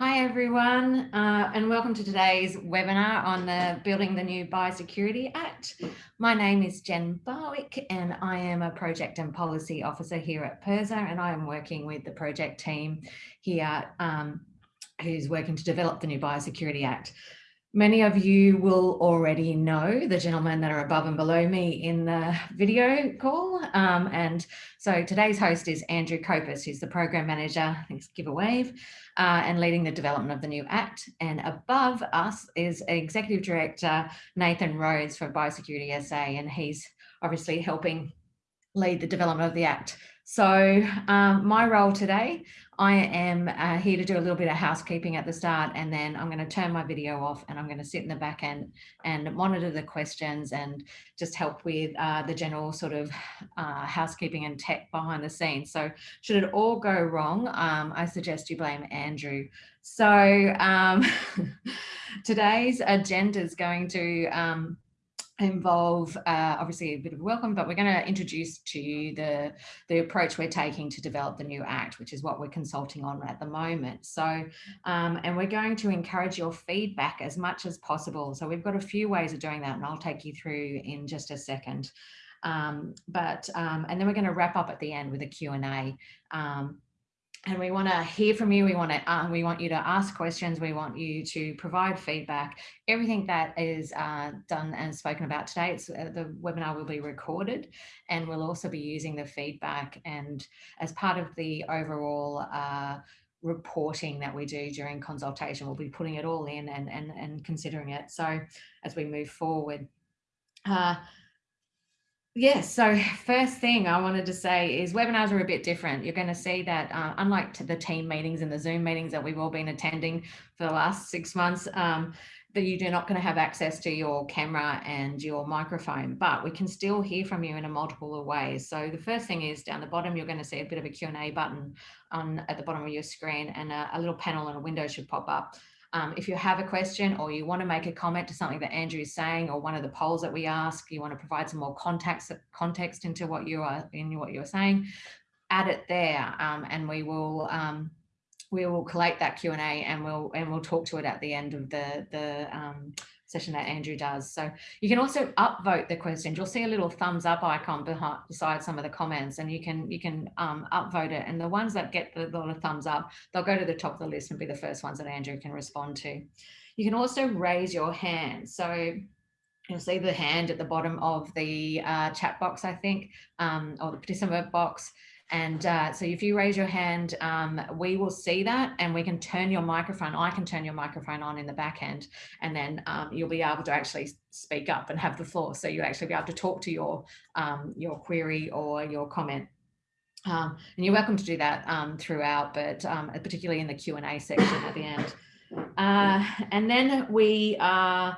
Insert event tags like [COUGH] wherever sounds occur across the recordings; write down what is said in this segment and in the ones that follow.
Hi everyone uh, and welcome to today's webinar on the Building the New Biosecurity Act. My name is Jen Barwick and I am a Project and Policy Officer here at PIRSA and I am working with the project team here um, who's working to develop the new Biosecurity Act. Many of you will already know the gentlemen that are above and below me in the video call. Um, and so today's host is Andrew Copus, who's the program manager, thanks, give a wave, uh, and leading the development of the new act. And above us is Executive Director Nathan Rhodes for Biosecurity SA, and he's obviously helping lead the development of the act. So um, my role today, I am uh, here to do a little bit of housekeeping at the start and then I'm going to turn my video off and I'm going to sit in the back end and monitor the questions and just help with uh, the general sort of uh, housekeeping and tech behind the scenes. So should it all go wrong, um, I suggest you blame Andrew. So um, [LAUGHS] today's agenda is going to um, involve uh, obviously a bit of welcome, but we're going to introduce to you the, the approach we're taking to develop the new act, which is what we're consulting on at the moment. So, um, and we're going to encourage your feedback as much as possible. So we've got a few ways of doing that and I'll take you through in just a second. Um, but, um, and then we're going to wrap up at the end with a Q&A. Um, and we want to hear from you. We want to uh, we want you to ask questions. We want you to provide feedback. Everything that is uh, done and spoken about today, it's, uh, the webinar will be recorded, and we'll also be using the feedback and as part of the overall uh, reporting that we do during consultation. We'll be putting it all in and and and considering it. So as we move forward. Yes, so [LAUGHS] first thing I wanted to say is webinars are a bit different. You're going to see that uh, unlike the team meetings and the Zoom meetings that we've all been attending for the last six months, um, that you're not going to have access to your camera and your microphone, but we can still hear from you in a multiple of ways. So the first thing is down the bottom, you're going to see a bit of a Q&A button on at the bottom of your screen and a, a little panel and a window should pop up. Um, if you have a question or you want to make a comment to something that Andrew is saying or one of the polls that we ask, you want to provide some more context, context into what you are in what you're saying, add it there um, and we will um, we will collate that Q&A and we'll and we'll talk to it at the end of the the um, session that Andrew does. So you can also upvote the questions. You'll see a little thumbs up icon behind, beside some of the comments and you can you can um, upvote it. And the ones that get the lot of thumbs up, they'll go to the top of the list and be the first ones that Andrew can respond to. You can also raise your hand. So you'll see the hand at the bottom of the uh, chat box, I think, um, or the participant box. And uh, so if you raise your hand, um, we will see that and we can turn your microphone. I can turn your microphone on in the back end and then um, you'll be able to actually speak up and have the floor. So you'll actually be able to talk to your, um, your query or your comment. Um, and you're welcome to do that um, throughout, but um, particularly in the Q&A section at the end. Uh, and then we are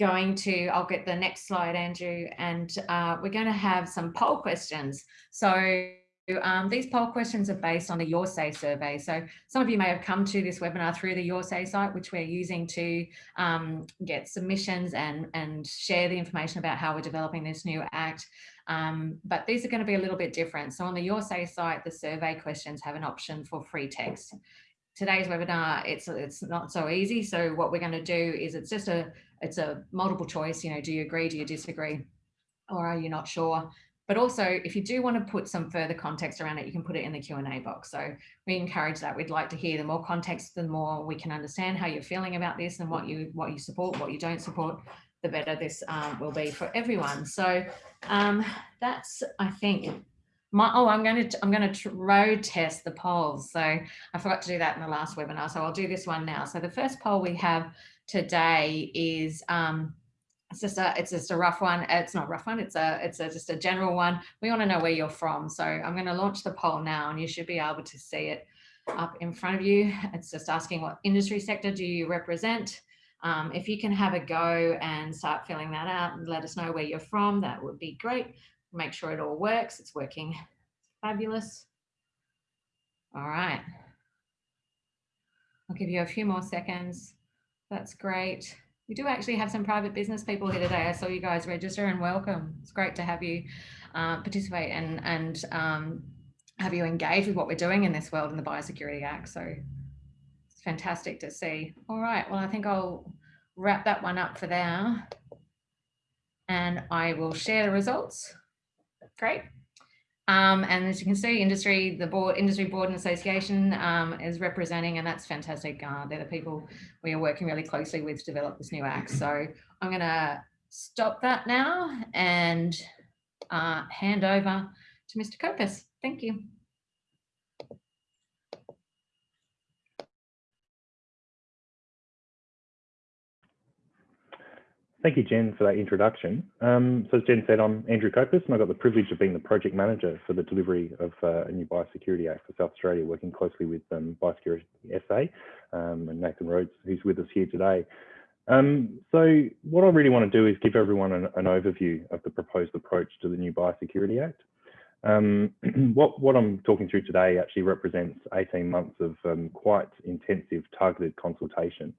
going to, I'll get the next slide, Andrew, and uh, we're going to have some poll questions. So um, these poll questions are based on the Your Say survey. So some of you may have come to this webinar through the Your Say site, which we're using to um, get submissions and, and share the information about how we're developing this new act. Um, but these are going to be a little bit different. So on the Your Say site, the survey questions have an option for free text. Today's webinar, it's it's not so easy. So what we're going to do is it's just a it's a multiple choice. You know, do you agree? Do you disagree? Or are you not sure? But also, if you do want to put some further context around it, you can put it in the Q&A box. So we encourage that. We'd like to hear the more context, the more we can understand how you're feeling about this and what you what you support, what you don't support, the better this um, will be for everyone. So um, that's, I think, my, oh, I'm going to I'm going to road test the polls. So I forgot to do that in the last webinar. So I'll do this one now. So the first poll we have today is um, it's just a it's just a rough one. It's not a rough one it's a it's a, just a general one. We want to know where you're from so i'm going to launch the poll now and you should be able to see it up in front of you. It's just asking what industry sector do you represent? Um, if you can have a go and start filling that out and let us know where you're from that would be great. Make sure it all works it's working fabulous. All right. I'll give you a few more seconds. That's great we do actually have some private business people here today. I saw you guys register and welcome. It's great to have you uh, participate and, and um, have you engage with what we're doing in this world in the Biosecurity Act. So it's fantastic to see. All right, well, I think I'll wrap that one up for now. And I will share the results. Great. Um, and as you can see, industry, the board, industry board and association um, is representing, and that's fantastic. Uh, they're the people we are working really closely with to develop this new act. So I'm going to stop that now and uh, hand over to Mr. Copus. Thank you. Thank you, Jen, for that introduction. Um, so as Jen said, I'm Andrew Copus, and I've got the privilege of being the project manager for the delivery of uh, a new Biosecurity Act for South Australia, working closely with um, Biosecurity SA um, and Nathan Rhodes, who's with us here today. Um, so what I really want to do is give everyone an, an, overview of the proposed approach to the new Biosecurity Act. Um, [CLEARS THROAT] what, what, I'm talking through today actually represents 18 months of um, quite intensive targeted consultation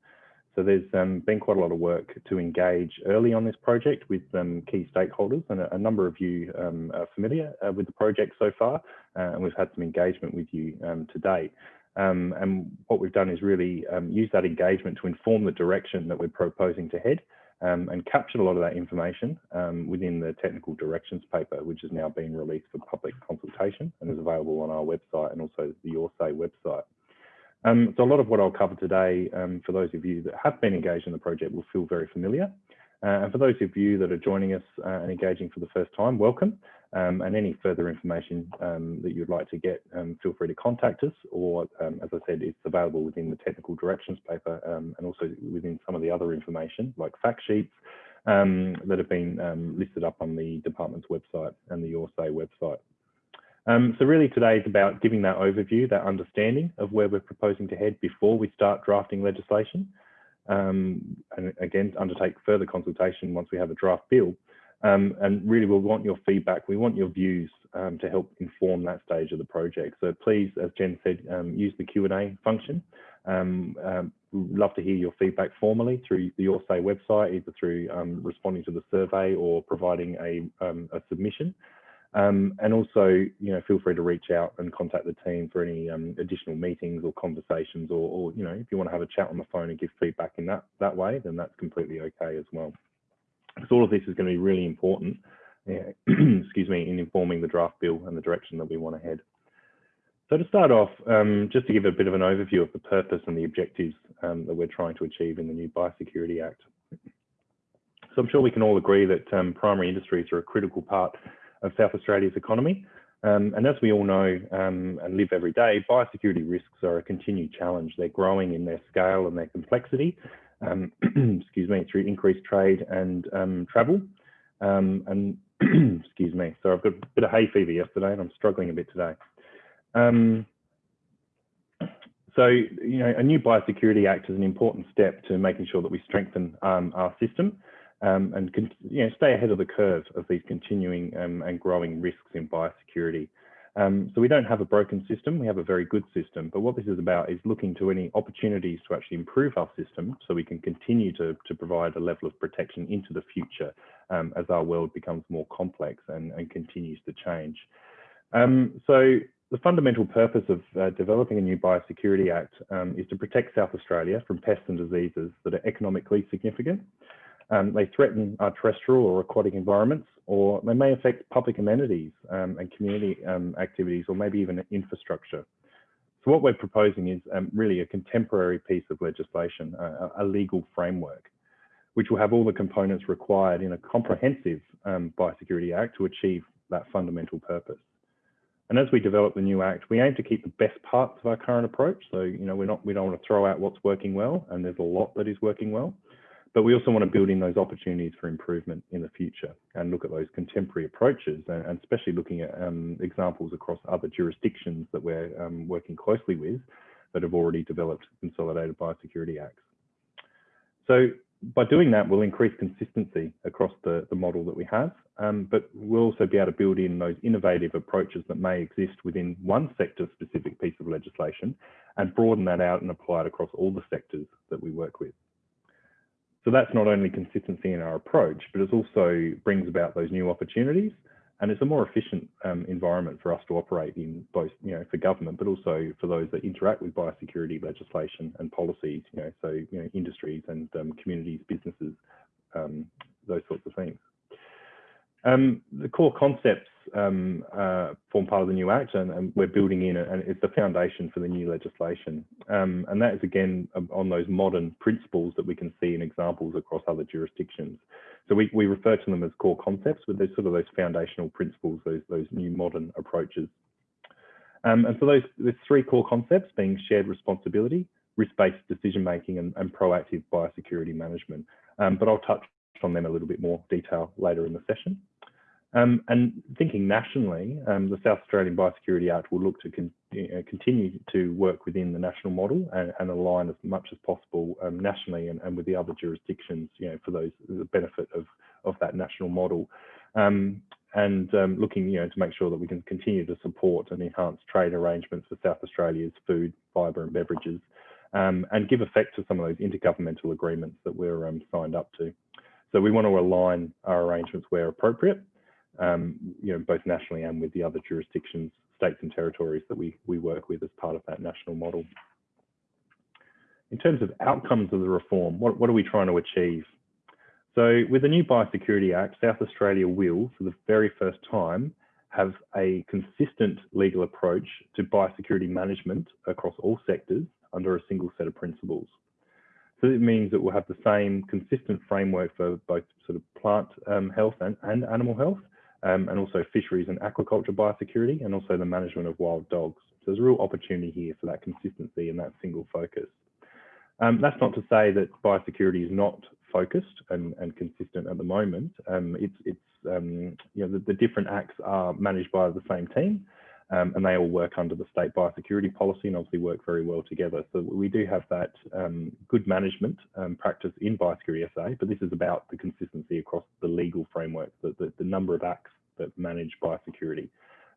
so there's um, been quite a lot of work to engage early on this project with um, key stakeholders and a, a, number of you um, are familiar uh, with the project so far uh, and we've had some engagement with you um, to date. Um, and what we've done is really um, use that engagement to inform the direction that we're proposing to head and captured a lot of that information within the technical directions paper, which has now been released for public consultation and is available on our website and also the YourSay website. Um, so a lot of what I'll cover today, um, for those of you that have been engaged in the project, will feel very familiar. Uh, and for those of you that are joining us uh, and engaging for the first time, welcome. Um, and any further information um, that you'd like to get, um, feel free to contact us. Or, um, as I said, it's available within the technical directions paper and also within some of the other information, like fact sheets, that have been listed up on the department's website and the YourSay website. Um, so really today is about giving that overview, that understanding of where we're proposing to head before we start drafting legislation. Um, and again, undertake further consultation once we have a draft bill. Um, and really we'll want your feedback. We want your views um, to help inform that stage of the project. So please, as Jen said, um, use the Q&A function. Um, we'd love to hear your feedback formally through the Your Say website, either through responding to the survey or providing a, a submission. Um, and also, you know, feel free to reach out and contact the team for any um, additional meetings or conversations, or, or, you know, if you want to have a chat on the phone and give feedback in that that way, then that's completely okay as well. Because all of this is going to be really important, yeah, [CLEARS THROAT] excuse me, in informing the draft bill and the direction that we want to head. So to start off, um, just to give a bit of an overview of the purpose and the objectives um, that we're trying to achieve in the new Biosecurity Act. So I'm sure we can all agree that um, primary industries are a critical part of South Australia's economy. Um, and as we all know um, and live every day, biosecurity risks are a continued challenge. They're growing in their scale and their complexity, um, [CLEARS THROAT] excuse me, through increased trade and um, travel. Um, and [CLEARS THROAT] excuse me, so I've got a bit of hay fever yesterday and I'm struggling a bit today. Um, so, you know, a new Biosecurity Act is an important step to making sure that we strengthen our system um, and you know, stay ahead of the curve of these continuing um, and growing risks in biosecurity. Um, so we don't have a broken system, we have a very good system, but what this is about is looking to any opportunities to actually improve our system so we can continue to, to provide a level of protection into the future um, as our world becomes more complex and, and continues to change. Um, so the fundamental purpose of uh, developing a new Biosecurity Act um, is to protect South Australia from pests and diseases that are economically significant um, they threaten our terrestrial or aquatic environments, or they may affect public amenities um, and community um, activities, or maybe even infrastructure. So what we're proposing is um, really a contemporary piece of legislation, a, a, legal framework, which will have all the components required in a comprehensive um, Biosecurity Act to achieve that fundamental purpose. And as we develop the new act, we aim to keep the best parts of our current approach. So, you know, we're not, we don't want to throw out what's working well, and there's a lot that is working well. But we also want to build in those opportunities for improvement in the future and look at those contemporary approaches and, and especially looking at um, examples across other jurisdictions that we're um, working closely with that have already developed consolidated biosecurity acts. So by doing that, we'll increase consistency across the, the model that we have, um, but we'll also be able to build in those innovative approaches that may exist within one sector specific piece of legislation and broaden that out and apply it across all the sectors that we work with. So that's not only consistency in our approach, but it also brings about those new opportunities and it's a more efficient um, environment for us to operate in both, you know, for government, but also for those that interact with biosecurity legislation and policies, you know, so, you know, industries and um, communities, businesses, um, those sorts of things. Um, the core concepts um, uh, form part of the new Act and, and, we're building in and it's the foundation for the new legislation. Um, and that is again on those modern principles that we can see in examples across other jurisdictions. So we, we refer to them as core concepts, but they're sort of those foundational principles, those, those new modern approaches. Um, and so those three core concepts being shared responsibility, risk-based decision making and, and, proactive biosecurity management. Um, but I'll touch on them a little bit more detail later in the session. Um, and thinking nationally, um, the South Australian Biosecurity Act will look to con uh, continue to work within the national model and, and align as much as possible um, nationally and, and, with the other jurisdictions, you know, for those the benefit of of that national model, um, and um, looking, you know, to make sure that we can continue to support and enhance trade arrangements for South Australia's food, fibre, and beverages, um, and give effect to some of those intergovernmental agreements that we're signed up to. So we want to align our arrangements where appropriate um, you know, both nationally and with the other jurisdictions, states and territories that we, we work with as part of that national model. In terms of outcomes of the reform, what, what are we trying to achieve? So with the new Biosecurity Act, South Australia will, for the very first time, have a consistent legal approach to biosecurity management across all sectors under a single set of principles. So it means that we'll have the same consistent framework for both sort of plant um, health and, and animal health, um, and also fisheries and aquaculture biosecurity, and also the management of wild dogs. So there's a real opportunity here for that consistency and that single focus. Um, that's not to say that biosecurity is not focused and, and consistent at the moment. Um, it's, it's um, you know, the, the, different acts are managed by the same team, um, and they all work under the state biosecurity policy and obviously work very well together. So we do have that um, good management um, practice in biosecurity SA, but this is about the consistency across the legal framework, the, the, the number of acts that manage biosecurity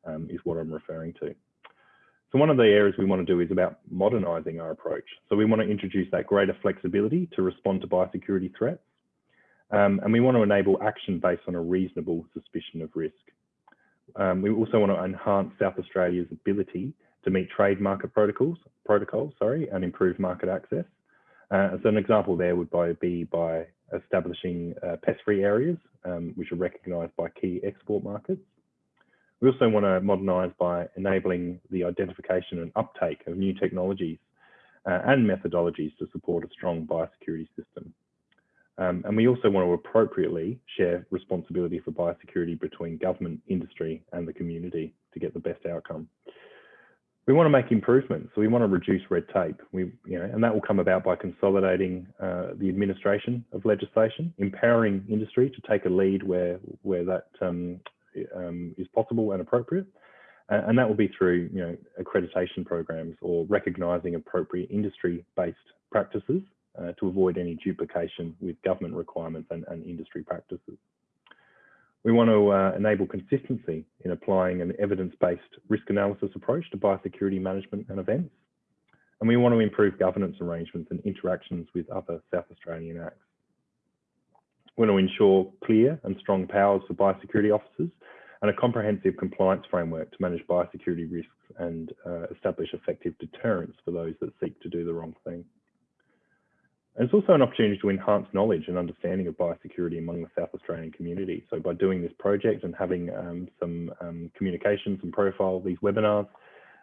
um, is what I'm referring to. So one of the areas we want to do is about modernising our approach. So we want to introduce that greater flexibility to respond to biosecurity threats. Um, and we want to enable action based on a reasonable suspicion of risk. Um, we also want to enhance South Australia's ability to meet trade market protocols, protocols sorry, and improve market access. Uh, so an example there would be by establishing uh, pest-free areas, um, which are recognised by key export markets. We also want to modernise by enabling the identification and uptake of new technologies uh, and methodologies to support a strong biosecurity system. Um, and we also want to appropriately share responsibility for biosecurity between government, industry and the community to get the best outcome. We want to make improvements, so we want to reduce red tape. We, you know, and that will come about by consolidating uh, the administration of legislation, empowering industry to take a lead where where that um, um, is possible and appropriate, and that will be through you know accreditation programs or recognising appropriate industry-based practices uh, to avoid any duplication with government requirements and, and industry practices. We want to uh, enable consistency in applying an evidence-based risk analysis approach to biosecurity management and events. And we want to improve governance arrangements and interactions with other South Australian acts. We want to ensure clear and strong powers for biosecurity officers and a comprehensive compliance framework to manage biosecurity risks and uh, establish effective deterrence for those that seek to do the wrong thing. And it's also an opportunity to enhance knowledge and understanding of biosecurity among the South Australian community. So by doing this project and having um, some um, communications and profile these webinars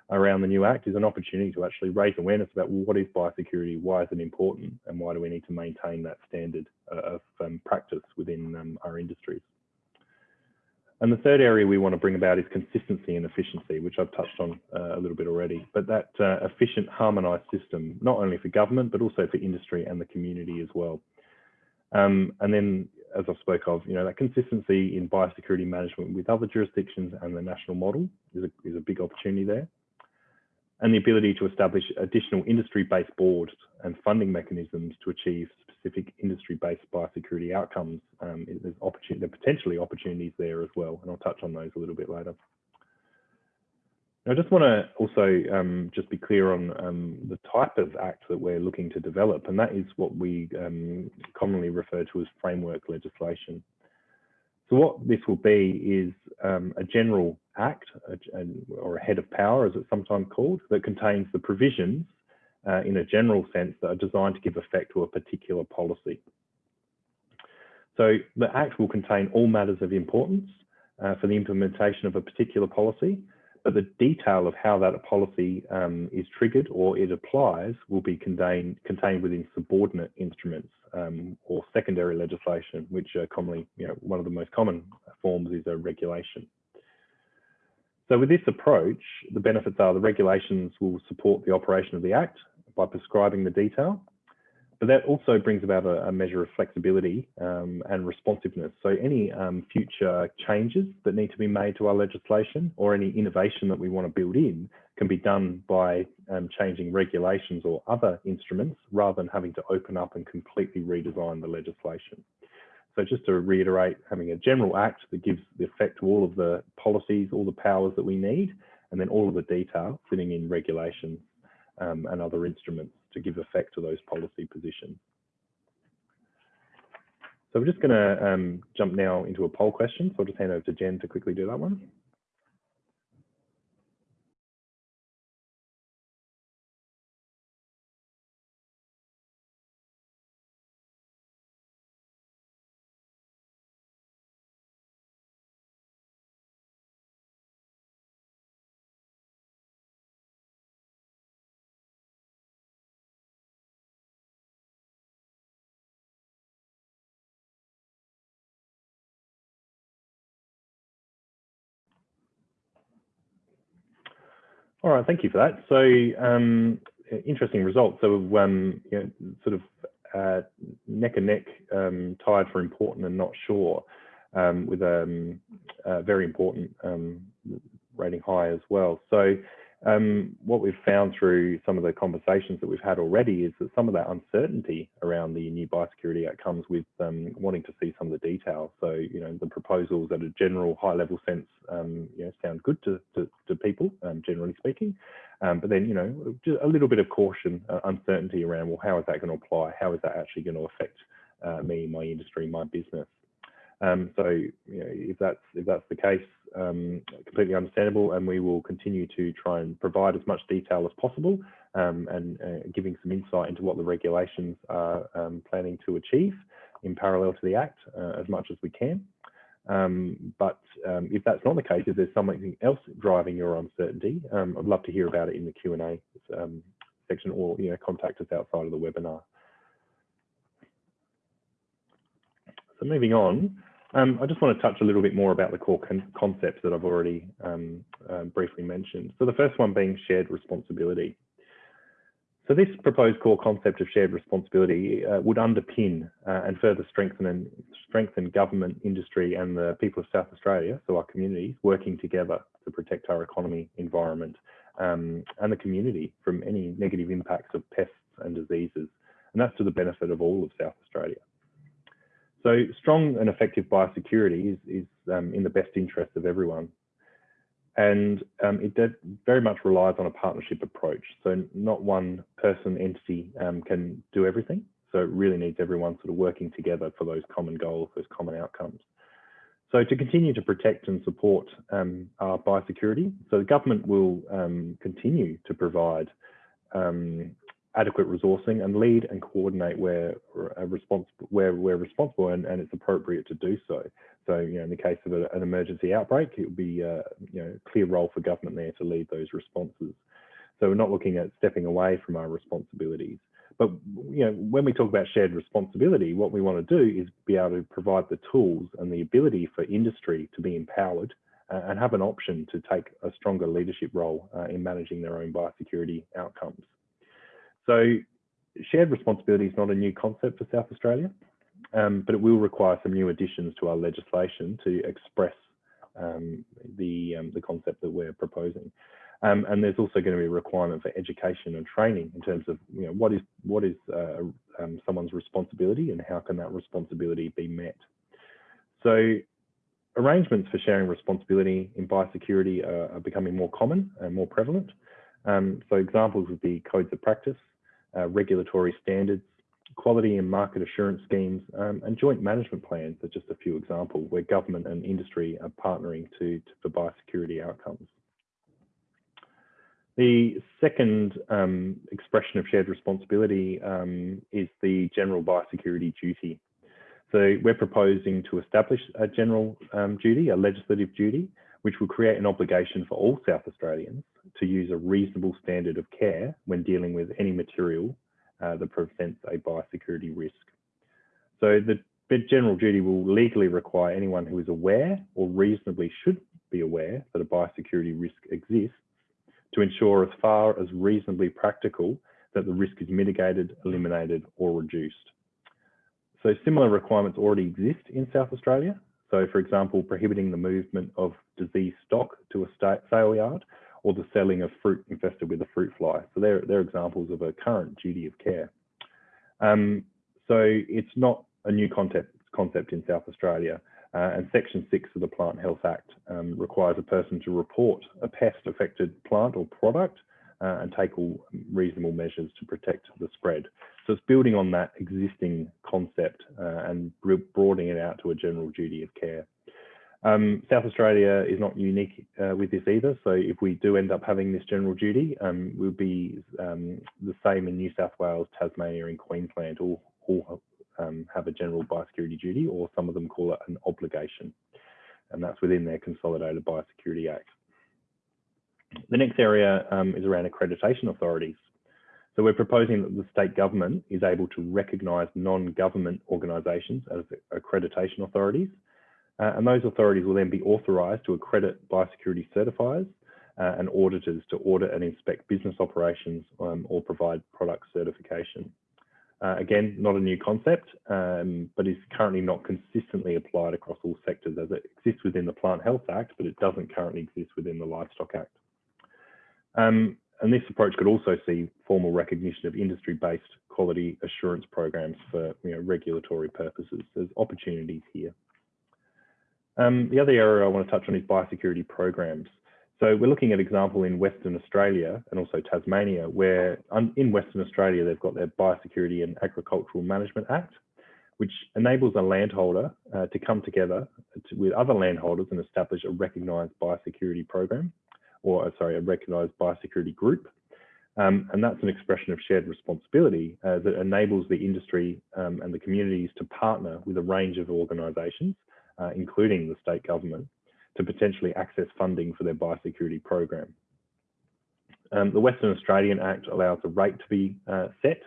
around the new Act is an opportunity to actually raise awareness about what is biosecurity, why is it important, and why do we need to maintain that standard uh, of um, practice within um, our industries. And the third area we want to bring about is consistency and efficiency, which I've touched on uh, a little bit already. But that uh, efficient, harmonised system, not only for government, but also for industry and the community as well. Um, and then, as I spoke of, you know, that consistency in biosecurity management with other jurisdictions and the national model is a, is a big opportunity there. And the ability to establish additional industry-based boards and funding mechanisms to achieve specific industry-based biosecurity outcomes, um, there's opportunity, there potentially opportunities there as well, and I'll touch on those a little bit later. I just want to also um, just be clear on um, the type of act that we're looking to develop, and that is what we um, commonly refer to as framework legislation. So what this will be is um, a general act a, or a head of power, as it's sometimes called, that contains the provisions uh, in a general sense that are designed to give effect to a particular policy. So the Act will contain all matters of importance uh, for the implementation of a particular policy, but the detail of how that policy um, is triggered or it applies will be contained, contained within subordinate instruments um, or secondary legislation, which are commonly, you know, one of the most common forms is a regulation. So with this approach, the benefits are the regulations will support the operation of the Act by prescribing the detail. But that also brings about a, a measure of flexibility um, and responsiveness. So any um, future changes that need to be made to our legislation or any innovation that we want to build in can be done by um, changing regulations or other instruments rather than having to open up and completely redesign the legislation. So just to reiterate, having a general act that gives the effect to all of the policies, all the powers that we need, and then all of the detail sitting in regulations um, and other instruments to give effect to those policy positions. So we're just going to um, jump now into a poll question. So I'll just hand over to Jen to quickly do that one. All right, thank you for that. So um, interesting results. So um, you know, sort of uh, neck and neck um, tied for important and not sure um, with um, a very important um, rating high as well. So um, what we've found through some of the conversations that we've had already is that some of that uncertainty around the new Biosecurity Act comes with um, wanting to see some of the details. So, you know, the proposals at a general high level sense, um, you know, sound good to, to, to people, um, generally speaking. Um, but then, you know, just a little bit of caution, uh, uncertainty around, well, how is that going to apply? How is that actually going to affect uh, me, my industry, my business? Um, so you know, if that's if that's the case, um, completely understandable, and we will continue to try and provide as much detail as possible, um, and uh, giving some insight into what the regulations are um, planning to achieve in parallel to the Act uh, as much as we can. Um, but um, if that's not the case, if there's something else driving your uncertainty, I'd love to hear about it in the Q and A section, or you know, contact us outside of the webinar. So moving on, um, I just want to touch a little bit more about the core con concepts that I've already um, uh, briefly mentioned. So the first one being shared responsibility. So this proposed core concept of shared responsibility uh, would underpin uh, and further strengthen and strengthen government, industry and the people of South Australia, so our communities, working together to protect our economy, environment um, and the community from any negative impacts of pests and diseases. And that's to the benefit of all of South Australia. So strong and effective biosecurity is, is um, in the best interest of everyone. And um, it very much relies on a partnership approach. So not one person entity um, can do everything. So it really needs everyone sort of working together for those common goals, those common outcomes. So to continue to protect and support um, our biosecurity, so the government will um, continue to provide um, adequate resourcing and lead and coordinate where uh, responsible where we're responsible and, and it's appropriate to do so. So, you know, in the case of a, an emergency outbreak, it would be uh, you know a clear role for government there to lead those responses. So we're not looking at stepping away from our responsibilities. But you know, when we talk about shared responsibility, what we want to do is be able to provide the tools and the ability for industry to be empowered uh, and have an option to take a stronger leadership role uh, in managing their own biosecurity outcomes. So shared responsibility is not a new concept for South Australia, um, but it will require some new additions to our legislation to express um, the, um, the concept that we're proposing. Um, and there's also going to be a requirement for education and training in terms of you know what is what is uh, um, someone's responsibility and how can that responsibility be met. So arrangements for sharing responsibility in biosecurity are, are becoming more common and more prevalent. Um, so examples would be codes of practice, uh, regulatory standards, quality and market assurance schemes, um, and joint management plans are just a few examples where government and industry are partnering to, to for biosecurity outcomes. The second um, expression of shared responsibility um, is the general biosecurity duty. So we're proposing to establish a general um, duty, a legislative duty, which will create an obligation for all South Australians to use a reasonable standard of care when dealing with any material uh, that presents a biosecurity risk. So the general duty will legally require anyone who is aware or reasonably should be aware that a biosecurity risk exists to ensure as far as reasonably practical that the risk is mitigated, eliminated or reduced. So similar requirements already exist in South Australia. So for example, prohibiting the movement of diseased stock to a sale yard or the selling of fruit infested with a fruit fly. So they're, they're examples of a current duty of care. Um, so it's not a new concept, concept in South Australia. Uh, and Section 6 of the Plant Health Act um, requires a person to report a pest affected plant or product uh, and take all reasonable measures to protect the spread. So it's building on that existing concept uh, and broadening it out to a general duty of care. Um, South Australia is not unique uh, with this either. So if we do end up having this general duty, um, we'll be um, the same in New South Wales, Tasmania and Queensland, all, all um, have a general biosecurity duty, or some of them call it an obligation. And that's within their Consolidated Biosecurity Act. The next area um, is around accreditation authorities. So we're proposing that the state government is able to recognise non-government organisations as accreditation authorities. Uh, and those authorities will then be authorised to accredit biosecurity certifiers uh, and auditors to audit and inspect business operations um, or provide product certification. Uh, again, not a new concept, um, but is currently not consistently applied across all sectors as it exists within the Plant Health Act, but it doesn't currently exist within the Livestock Act. Um, and this approach could also see formal recognition of industry-based quality assurance programs for you know, regulatory purposes. There's opportunities here. Um, the other area I want to touch on is biosecurity programs. So we're looking at example in Western Australia and also Tasmania, where in Western Australia, they've got their Biosecurity and Agricultural Management Act, which enables a landholder uh, to come together to, with other landholders and establish a recognised biosecurity program, or uh, sorry, a recognised biosecurity group. Um, and that's an expression of shared responsibility uh, that enables the industry um, and the communities to partner with a range of organisations, uh, including the state government, to potentially access funding for their biosecurity program. Um, the Western Australian Act allows a rate to be uh, set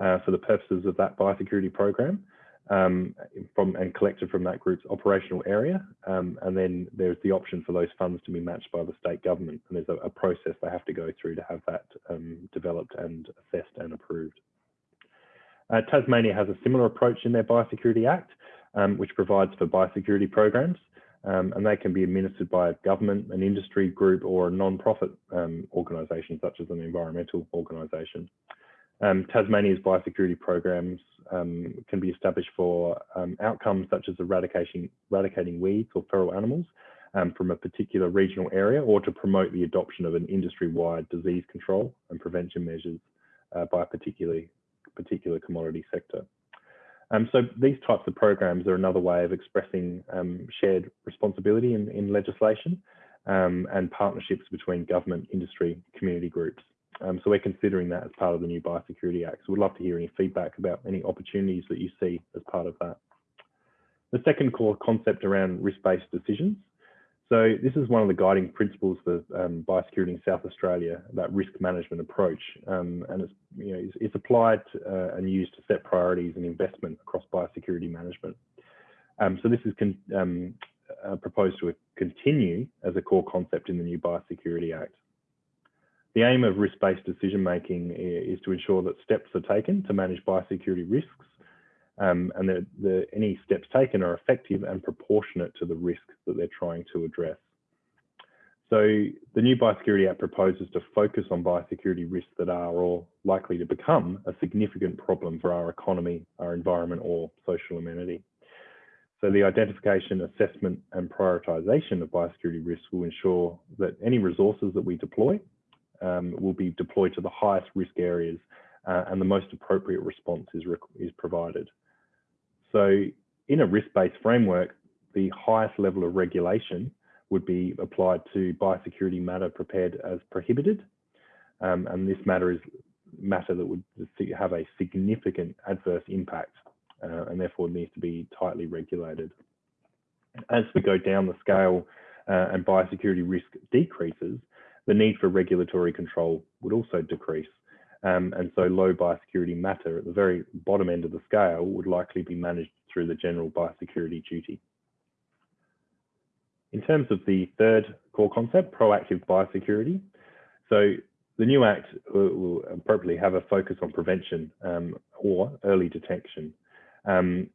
uh, for the purposes of that biosecurity program um, from and collected from that group's operational area. Um, and then there's the option for those funds to be matched by the state government. And there's a, a process they have to go through to have that um, developed and assessed and approved. Uh, Tasmania has a similar approach in their Biosecurity Act, um, which provides for biosecurity programs um, and they can be administered by a government, an industry group, or a non-profit um, organisation, such as an environmental organisation. Um, Tasmania's biosecurity programs um, can be established for um, outcomes such as eradicating, eradicating weeds or feral animals from a particular regional area, or to promote the adoption of an industry-wide disease control and prevention measures uh, by a particular, particular commodity sector. Um, so these types of programs are another way of expressing um, shared responsibility in, in legislation um, and partnerships between government, industry, community groups. Um, so we're considering that as part of the new Biosecurity Act. So we'd love to hear any feedback about any opportunities that you see as part of that. The second core concept around risk-based decisions. So this is one of the guiding principles for um, biosecurity in South Australia, that risk management approach, um, and it's, you know, it's, it's applied uh, and used to set priorities and investment across biosecurity management. Um, so this is um, uh, proposed to continue as a core concept in the new Biosecurity Act. The aim of risk-based decision making is to ensure that steps are taken to manage biosecurity risks um, and that the, any steps taken are effective and proportionate to the risk that they're trying to address. So the new Biosecurity Act proposes to focus on biosecurity risks that are or likely to become a significant problem for our economy, our environment or social amenity. So the identification, assessment and prioritisation of biosecurity risks will ensure that any resources that we deploy um, will be deployed to the highest risk areas uh, and the most appropriate response is, is provided. So in a risk-based framework, the highest level of regulation would be applied to biosecurity matter prepared as prohibited. Um, and this matter is matter that would have a significant adverse impact uh, and therefore needs to be tightly regulated. As we go down the scale uh, and biosecurity risk decreases, the need for regulatory control would also decrease. Um, and so low biosecurity matter at the very bottom end of the scale would likely be managed through the general biosecurity duty. In terms of the third core concept, proactive biosecurity. So the new Act will appropriately have a focus on prevention um, or early detection, um,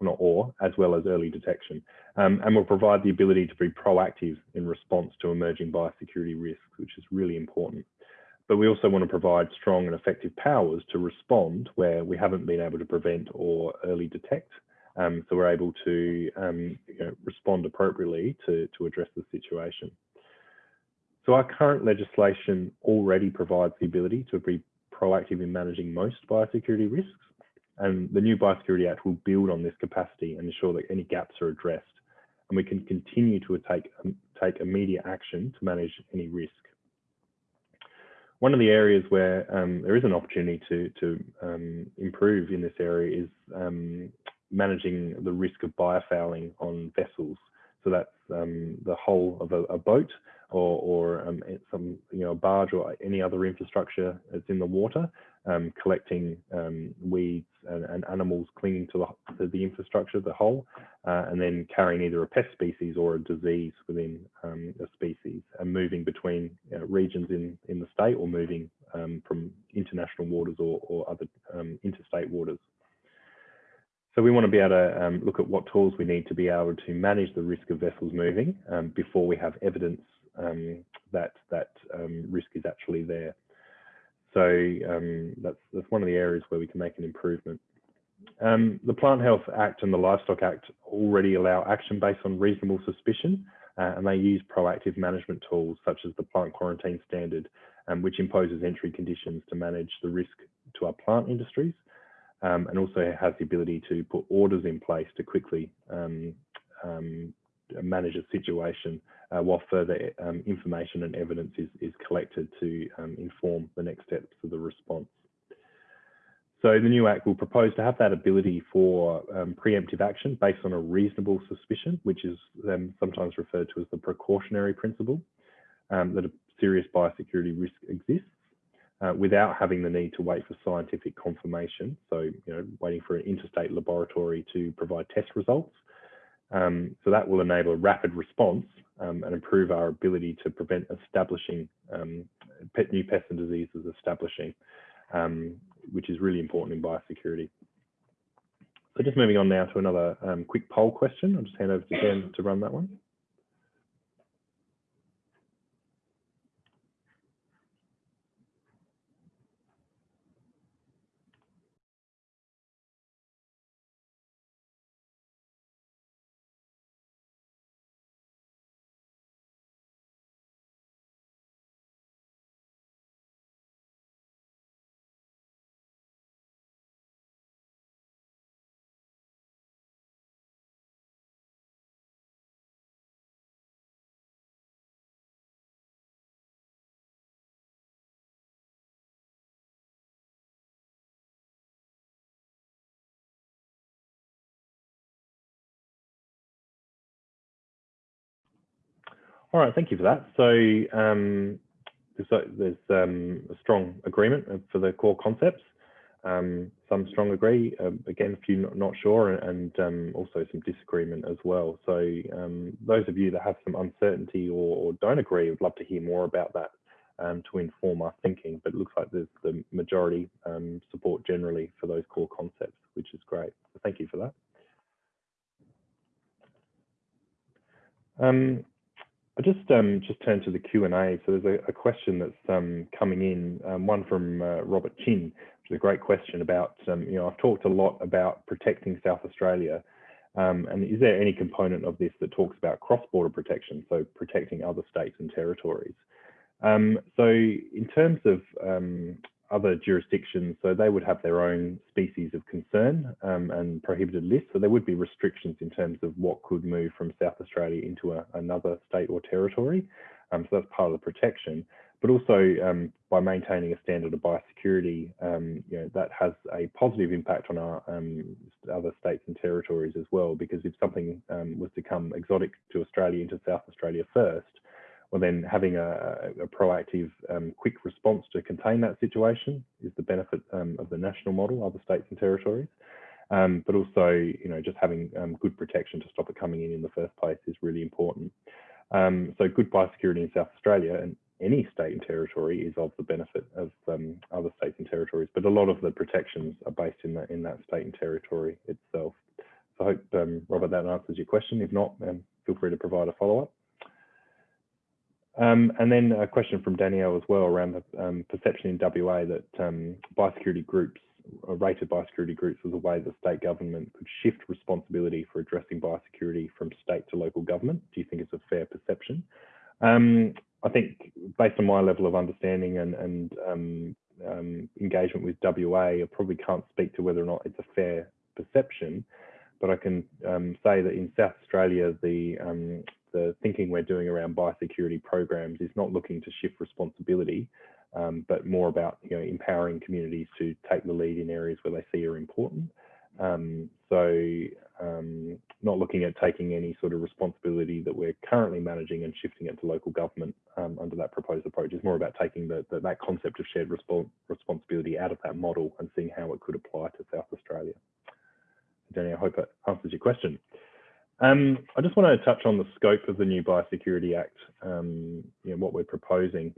not or, as well as early detection, um, and will provide the ability to be proactive in response to emerging biosecurity risks, which is really important. But we also want to provide strong and effective powers to respond where we haven't been able to prevent or early detect. Um, so we're able to um, you know, respond appropriately to, to address the situation. So our current legislation already provides the ability to be proactive in managing most biosecurity risks. And the new Biosecurity Act will build on this capacity and ensure that any gaps are addressed. And we can continue to take, take immediate action to manage any risk. One of the areas where um, there is an opportunity to, to um, improve in this area is um, managing the risk of biofouling on vessels. So that's um, the hull of a, a boat or, or um, some you know a barge or any other infrastructure that's in the water, um, collecting um, weeds and, and, animals clinging to the, to the infrastructure, of the hull, uh, and then carrying either a pest species or a disease within um, a species, and moving between you know, regions in in the state or moving um, from international waters or, or other um, interstate waters. So we want to be able to um, look at what tools we need to be able to manage the risk of vessels moving before we have evidence that that risk is actually there. So um, that's that's one of the areas where we can make an improvement. Um, the Plant Health Act and the Livestock Act already allow action based on reasonable suspicion, uh, and they use proactive management tools such as the plant quarantine standard, um, which imposes entry conditions to manage the risk to our plant industries, um, and also has the ability to put orders in place to quickly manage a situation uh, while further um, information and evidence is, is collected to um, inform the next steps of the response. So the new Act will propose to have that ability for um, preemptive action based on a reasonable suspicion, which is um, sometimes referred to as the precautionary principle, um, that a serious biosecurity risk exists. Uh, without having the need to wait for scientific confirmation. So, you know, waiting for an interstate laboratory to provide test results. Um, so that will enable rapid response um, and improve our ability to prevent establishing um, pet, new pests and diseases establishing, um, which is really important in biosecurity. So just moving on now to another um, quick poll question. I'll just hand over to Dan to run that one. All right, thank you for that. So um, there's, um, a strong agreement for the core concepts. Um, some strong agree, uh, again, a few not, not sure, and um, also some disagreement as well. So um, those of you that have some uncertainty or, or don't agree, would love to hear more about that um, to inform our thinking. But it looks like there's the majority support generally for those core concepts, which is great. So thank you for that. I just um, just turn to the Q and A. So there's a, a question that's um, coming in, um, one from uh, Robert Chin, which is a great question about. Um, you know, I've talked a lot about protecting South Australia, um, and is there any component of this that talks about cross-border protection, so protecting other states and territories? Um, so in terms of other jurisdictions, so they would have their own species of concern um, and prohibited list. So there would be restrictions in terms of what could move from South Australia into a, another state or territory. Um, so that's part of the protection. But also um, by maintaining a standard of biosecurity, um, you know, that has a positive impact on our um, other states and territories as well. Because if something um, was to come exotic to Australia into South Australia first, well then having a, a proactive, um, quick response to contain that situation is the benefit um, of the national model, other states and territories. Um, but also, you know, just having um, good protection to stop it coming in in the first place is really important. Um, so good biosecurity in South Australia and any state and territory is of the benefit of um, other states and territories, but a lot of the protections are based in that in that state and territory itself. So I hope, Robert, that answers your question. If not, feel free to provide a follow-up. Um, and then a question from Danielle as well around the um, perception in WA that um, biosecurity groups, rated biosecurity groups was a way the state government could shift responsibility for addressing biosecurity from state to local government. Do you think it's a fair perception? Um, I think based on my level of understanding and, and um, um, engagement with WA, I probably can't speak to whether or not it's a fair perception, but I can say that in South Australia, the the thinking we're doing around biosecurity programs is not looking to shift responsibility, um, but more about you know empowering communities to take the lead in areas where they see are important. Um, so um, not looking at taking any sort of responsibility that we're currently managing and shifting it to local government um, under that proposed approach is more about taking the, the, that concept of shared resp responsibility out of that model and seeing how it could apply to South Australia. Danny, I hope that answers your question. Um, I just want to touch on the scope of the new Biosecurity Act, um, you know, what we're proposing.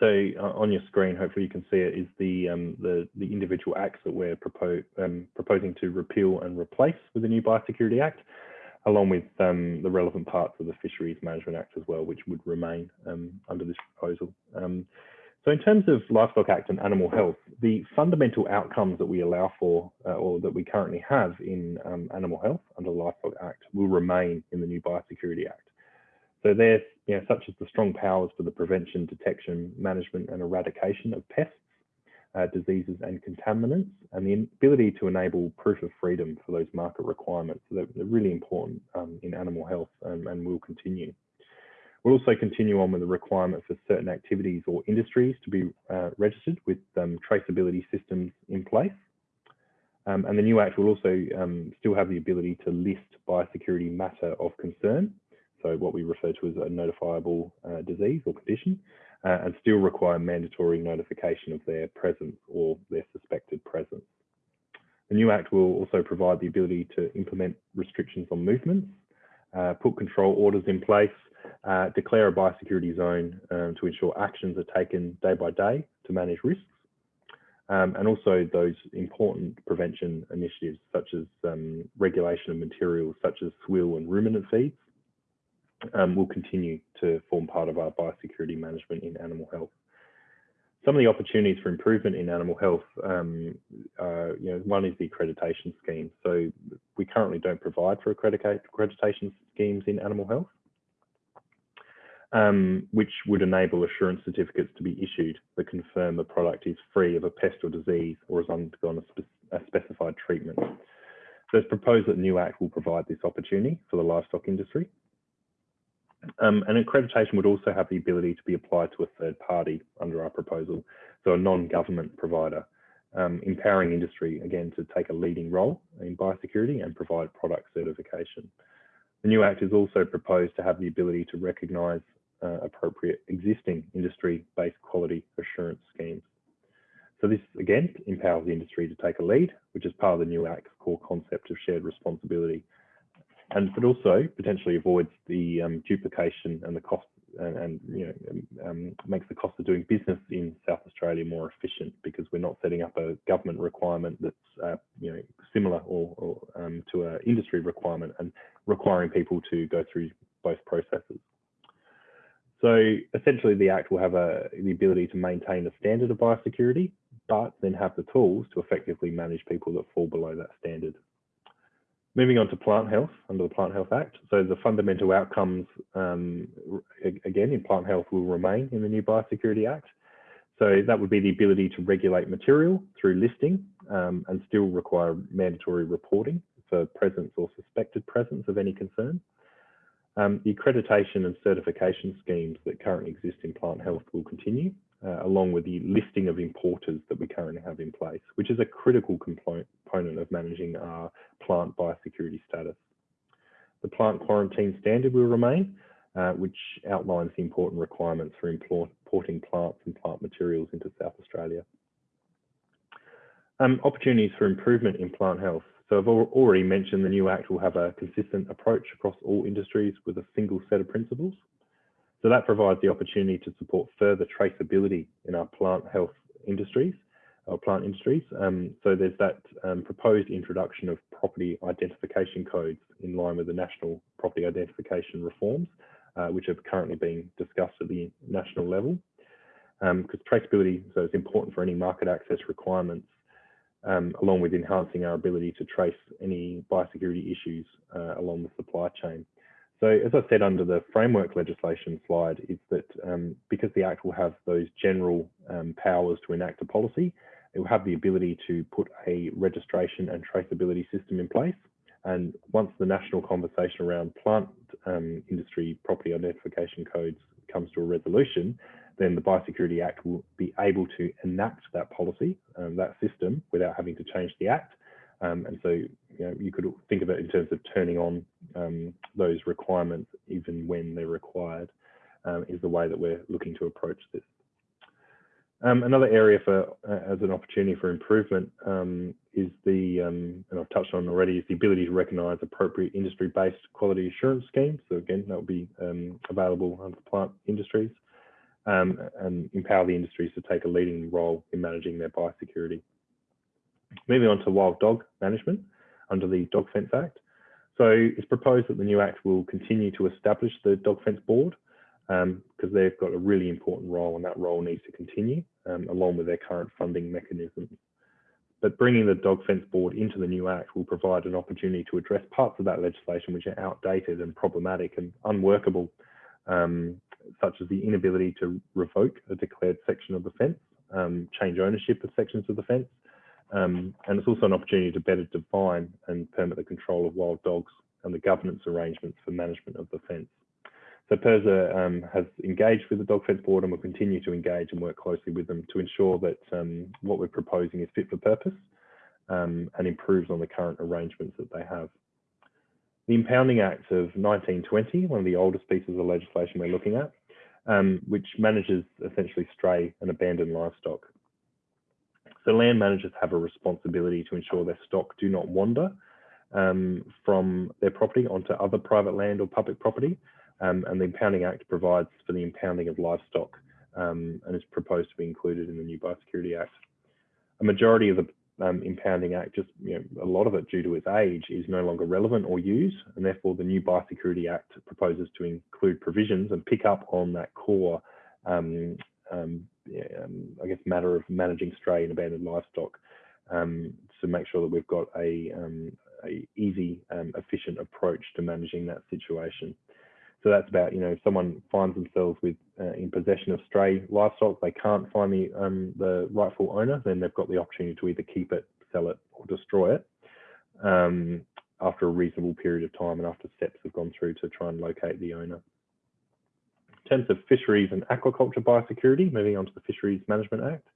So uh, on your screen, hopefully you can see it, is the, um, the, the, individual acts that we're propo um, proposing to repeal and replace with the new Biosecurity Act, along with um, the relevant parts of the Fisheries Management Act as well, which would remain um, under this proposal. So in terms of Livestock Act and animal health, the fundamental outcomes that we allow for uh, or that we currently have in um, animal health under the Livestock Act will remain in the new Biosecurity Act. So they're you know, such as the strong powers for the prevention, detection, management and eradication of pests, uh, diseases and contaminants, and the ability to enable proof of freedom for those market requirements. So they're, they're really important um, in animal health and will continue. We'll also continue on with the requirement for certain activities or industries to be uh, registered with um, traceability systems in place. Um, and the new Act will also um, still have the ability to list biosecurity matter of concern, so what we refer to as a notifiable uh, disease or condition, uh, and still require mandatory notification of their presence or their suspected presence. The new Act will also provide the ability to implement restrictions on movements, uh, put control orders in place, uh, declare a biosecurity zone um, to ensure actions are taken day by day to manage risks, um, and also those important prevention initiatives such as um, regulation of materials such as swill and ruminant feeds um, will continue to form part of our biosecurity management in animal health. Some of the opportunities for improvement in animal health, um, you know, one is the accreditation scheme. So we currently don't provide for accreditation schemes in animal health um, which would enable assurance certificates to be issued that confirm the product is free of a pest or disease or has undergone a, spe a specified treatment. So it's proposed that the new Act will provide this opportunity for the livestock industry. Um, and accreditation would also have the ability to be applied to a third party under our proposal, so a non-government provider, um, empowering industry, again, to take a leading role in biosecurity and provide product certification. The new Act is also proposed to have the ability to recognise uh, appropriate existing industry-based quality assurance schemes. So this again empowers the industry to take a lead, which is part of the new Act's core concept of shared responsibility, and but also potentially avoids the um, duplication and the cost and, and you know um, makes the cost of doing business in South Australia more efficient because we're not setting up a government requirement that's uh, you know similar or, or um, to an industry requirement and requiring people to go through both processes. So essentially the Act will have a, the ability to maintain a standard of biosecurity, but then have the tools to effectively manage people that fall below that standard. Moving on to plant health under the Plant Health Act. So the fundamental outcomes, um, again, in plant health will remain in the new Biosecurity Act. So that would be the ability to regulate material through listing um, and still require mandatory reporting for presence or suspected presence of any concern. Um, the accreditation and certification schemes that currently exist in plant health will continue, uh, along with the listing of importers that we currently have in place, which is a critical component of managing our plant biosecurity status. The plant quarantine standard will remain, uh, which outlines the important requirements for importing plants and plant materials into South Australia. Um, opportunities for improvement in plant health. So I've already mentioned the new Act will have a consistent approach across all industries with a single set of principles. So that provides the opportunity to support further traceability in our plant health industries, our plant industries. Um, so there's that um, proposed introduction of property identification codes in line with the national property identification reforms, uh, which are currently being discussed at the national level. Because um, traceability, so it's important for any market access requirements um, along with enhancing our ability to trace any biosecurity issues uh, along the supply chain. So as I said under the framework legislation slide is that um, because the Act will have those general um, powers to enact a policy, it will have the ability to put a registration and traceability system in place. And once the national conversation around plant um, industry property identification codes comes to a resolution, then the Biosecurity Act will be able to enact that policy, um, that system, without having to change the Act. Um, and so you, know, you could think of it in terms of turning on um, those requirements even when they're required um, is the way that we're looking to approach this. Um, another area for uh, as an opportunity for improvement um, is the, and I've touched on already, is the ability to recognise appropriate industry-based quality assurance schemes. So again, that will be available under plant industries um, and empower the industries to take a leading role in managing their biosecurity. Moving on to wild dog management under the Dog Fence Act. So it's proposed that the new Act will continue to establish the Dog Fence Board because um, they've got a really important role and that role needs to continue um, along with their current funding mechanisms. But bringing the Dog Fence Board into the new Act will provide an opportunity to address parts of that legislation which are outdated and problematic and unworkable um, such as the inability to revoke a declared section of the fence, um, change ownership of sections of the fence, um, and it's also an opportunity to better define and permit the control of wild dogs and the governance arrangements for management of the fence. So PIRSA um, has engaged with the Dog Fence Board and will continue to engage and work closely with them to ensure that um, what we're proposing is fit for purpose um, and improves on the current arrangements that they have. The Impounding Act of 1920, one of the oldest pieces of legislation we're looking at, um, which manages essentially stray and abandoned livestock. So land managers have a responsibility to ensure their stock do not wander um, from their property onto other private land or public property. Um, and the Impounding Act provides for the impounding of livestock um, and is proposed to be included in the new Biosecurity Act. A majority of the um, impounding act, just you know, a lot of it due to its age, is no longer relevant or used, and therefore the new Biosecurity Act proposes to include provisions and pick up on that core, um, um, um, I guess, matter of managing stray and abandoned livestock um, to make sure that we've got a, um, a easy, efficient approach to managing that situation. So that's about, you know, if someone finds themselves with uh, in possession of stray livestock, they can't find the, um, the rightful owner, then they've got the opportunity to either keep it, sell it, or destroy it um, after a reasonable period of time and after steps have gone through to try and locate the owner. In terms of fisheries and aquaculture biosecurity, moving on to the Fisheries Management Act.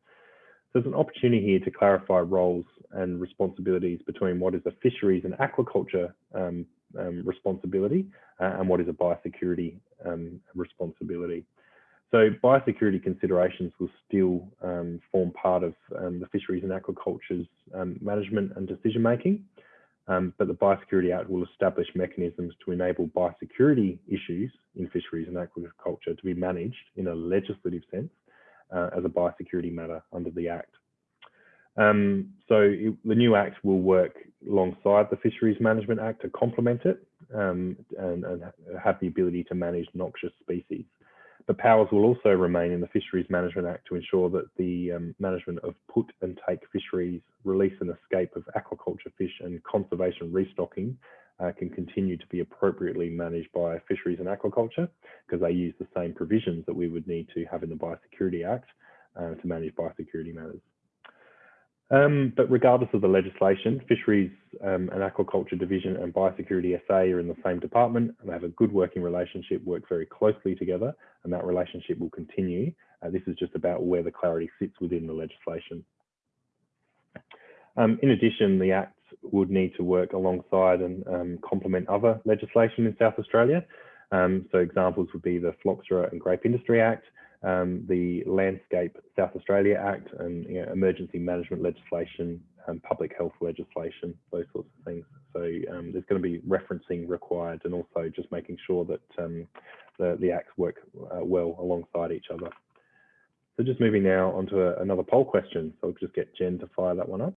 There's an opportunity here to clarify roles and responsibilities between what is a fisheries and aquaculture um, um, responsibility uh, and what is a biosecurity um, responsibility. So biosecurity considerations will still um, form part of um, the fisheries and aquaculture's um, management and decision making, um, but the Biosecurity Act will establish mechanisms to enable biosecurity issues in fisheries and aquaculture to be managed in a legislative sense uh, as a biosecurity matter under the Act. Um, so it, the new Act will work alongside the Fisheries Management Act to complement it um, and, and, have the ability to manage noxious species. The powers will also remain in the Fisheries Management Act to ensure that the um, management of put and take fisheries, release and escape of aquaculture fish and conservation restocking uh, can continue to be appropriately managed by fisheries and aquaculture because they use the same provisions that we would need to have in the Biosecurity Act uh, to manage biosecurity matters. Um, but regardless of the legislation, Fisheries um, and Aquaculture Division and Biosecurity SA are in the same department and they have a good working relationship, work very closely together, and that relationship will continue. Uh, this is just about where the clarity sits within the legislation. Um, in addition, the Act would need to work alongside and um, complement other legislation in South Australia. Um, so examples would be the Phylloxera and Grape Industry Act, um, the Landscape South Australia Act and you know, emergency management legislation, um, public health legislation, those sorts of things. So um, there's going to be referencing required and also just making sure that um, the, the acts work uh, well alongside each other. So just moving now onto a, another poll question. So I'll just get Jen to fire that one up.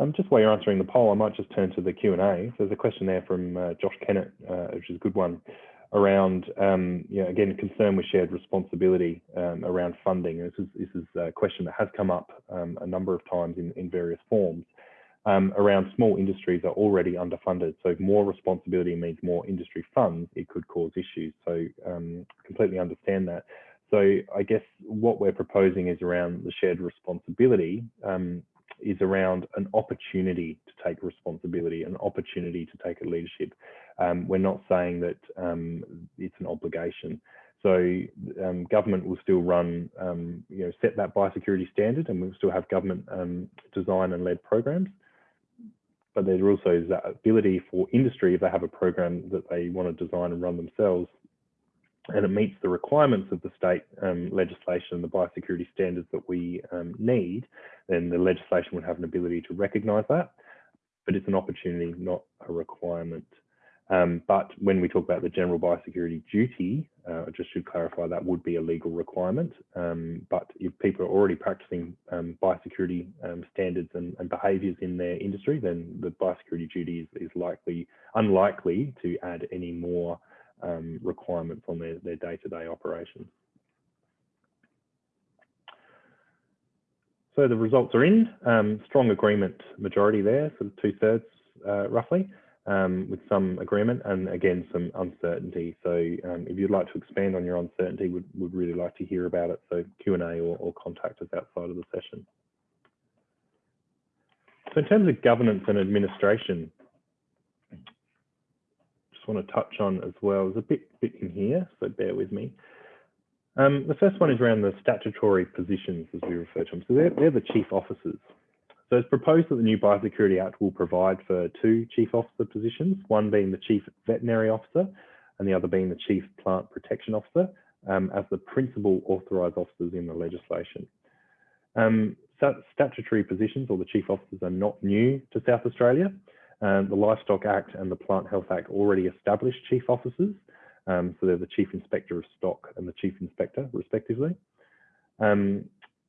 Um, just while you're answering the poll, I might just turn to the Q&A. There's a question there from uh, Josh Kennett, uh, which is a good one, around, um, you know, again, concern with shared responsibility um, around funding. This is, this is a question that has come up um, a number of times in, in various forms. Um, around small industries are already underfunded. So more responsibility means more industry funds, it could cause issues. So um, completely understand that. So I guess what we're proposing is around the shared responsibility. Um, is around an opportunity to take responsibility, an opportunity to take a leadership. Um, we're not saying that um, it's an obligation. So um, government will still run, um, you know, set that biosecurity standard and we'll still have government um, design and led programs. But there also that ability for industry, if they have a program that they want to design and run themselves, and it meets the requirements of the state um, legislation and the biosecurity standards that we um, need, then the legislation would have an ability to recognise that. But it's an opportunity, not a requirement. Um, but when we talk about the general biosecurity duty, uh, I just should clarify that would be a legal requirement. Um, but if people are already practicing um, biosecurity um, standards and, and, behaviours in their industry, then the biosecurity duty is, is likely unlikely to add any more um, requirements on their, their day-to-day -day operations. So the results are in, um, strong agreement majority there, sort of two thirds uh, roughly, um, with some agreement and again, some uncertainty. So um, if you'd like to expand on your uncertainty, would would really like to hear about it. So Q&A or, or contact us outside of the session. So in terms of governance and administration, want to touch on as well. There's a bit, bit in here, so bear with me. Um, the first one is around the statutory positions, as we refer to them. So they're, they're the chief officers. So it's proposed that the new Biosecurity Act will provide for two chief officer positions, one being the chief veterinary officer and the other being the chief plant protection officer um, as the principal authorised officers in the legislation. Um, statutory positions or the chief officers are not new to South Australia. Um, the Livestock Act and the Plant Health Act already established chief officers. Um, so they're the Chief Inspector of Stock and the Chief Inspector, respectively. Um,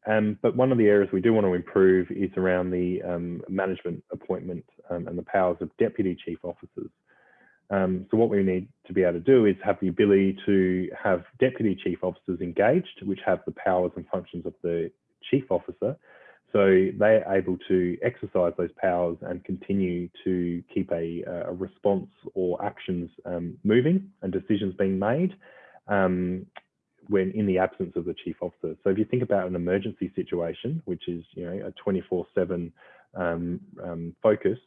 um but one of the areas we do want to improve is around the um, management appointment um, and the powers of Deputy Chief Officers. so what we need to be able to do is have the ability to have Deputy Chief Officers engaged, which have the powers and functions of the Chief Officer, so they're able to exercise those powers and continue to keep a, a response or actions um, moving and decisions being made um, when in the absence of the chief officer. So if you think about an emergency situation, which is you know a 24/7 um, um, focus,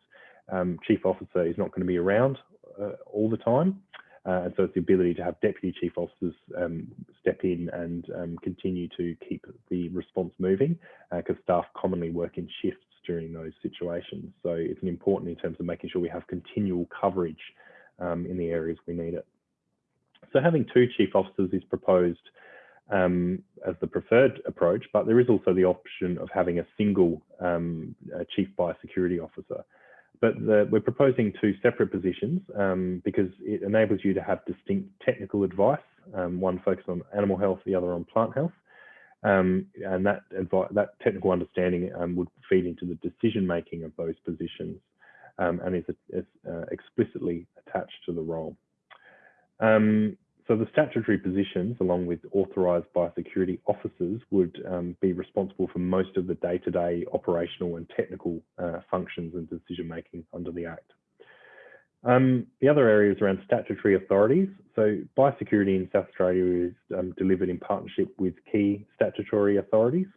um, chief officer is not going to be around uh, all the time. Uh, and so it's the ability to have deputy chief officers um, step in and um, continue to keep the response moving because uh, staff commonly work in shifts during those situations. So it's an important in terms of making sure we have continual coverage um, in the areas we need it. So having two chief officers is proposed um, as the preferred approach, but there is also the option of having a single um, chief biosecurity officer but the, we're proposing two separate positions um, because it enables you to have distinct technical advice, um, one focused on animal health, the other on plant health. Um, and that, that technical understanding um, would feed into the decision making of those positions um, and is, is uh, explicitly attached to the role. Um, so the statutory positions, along with authorised biosecurity officers, would um, be responsible for most of the day-to-day -day operational and technical uh, functions and decision-making under the Act. Um, the other areas around statutory authorities. So biosecurity in South Australia is um, delivered in partnership with key statutory authorities.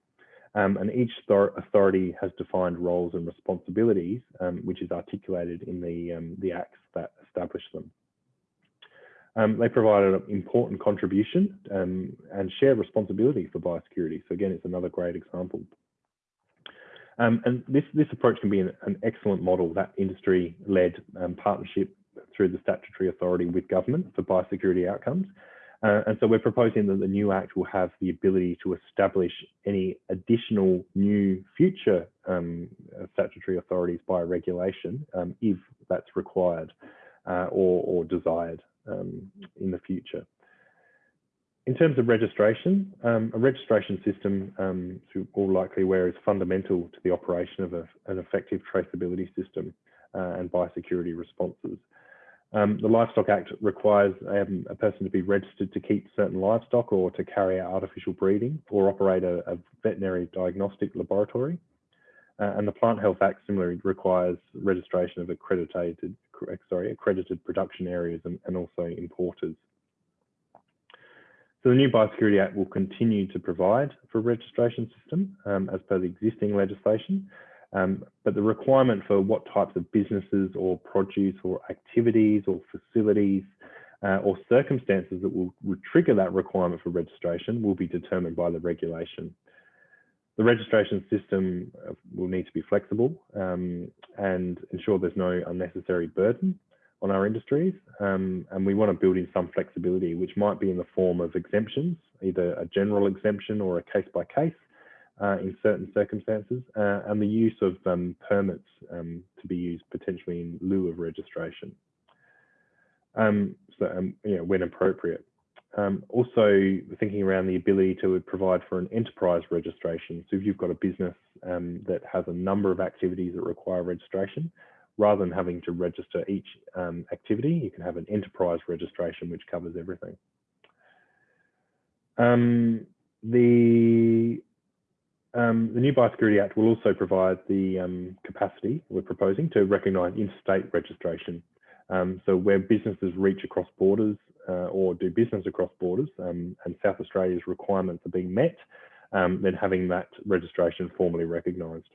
Um, and each authority has defined roles and responsibilities, um, which is articulated in the, um, the acts that establish them. Um, they provide an important contribution and share responsibility for biosecurity. So again, it's another great example. Um, and this, this approach can be an, an excellent model, that industry-led um, partnership through the statutory authority with government for biosecurity outcomes. Uh, and so we're proposing that the new Act will have the ability to establish any additional new future um, statutory authorities by regulation um, if that's required uh, or, or, desired um, in the future. In terms of registration, um, a registration system, um, all likely aware, is fundamental to the operation of a, an effective traceability system uh, and biosecurity responses. Um, the Livestock Act requires um, a person to be registered to keep certain livestock or to carry out artificial breeding or operate a, a veterinary diagnostic laboratory. Uh, and the Plant Health Act similarly requires registration of accredited, sorry, accredited production areas and, and also importers. So the new Biosecurity Act will continue to provide for a registration system um, as per the existing legislation, um, but the requirement for what types of businesses or produce or activities or facilities uh, or circumstances that will, will trigger that requirement for registration will be determined by the regulation. The registration system uh, will need to be flexible um, and ensure there's no unnecessary burden on our industries. Um, and we want to build in some flexibility, which might be in the form of exemptions, either a general exemption or a case by case uh, in certain circumstances, uh, and the use of um, permits um, to be used potentially in lieu of registration. Um, so, um, you know, when appropriate. Um, also thinking around the ability to provide for an enterprise registration. So if you've got a business that has a number of activities that require registration, rather than having to register each um, activity, you can have an enterprise registration which covers everything. Um, the, um, the new Biosecurity Act will also provide the um, capacity we're proposing to recognise interstate registration. Um, so where businesses reach across borders uh, or do business across borders um, and South Australia's requirements are being met, then having that registration formally recognised.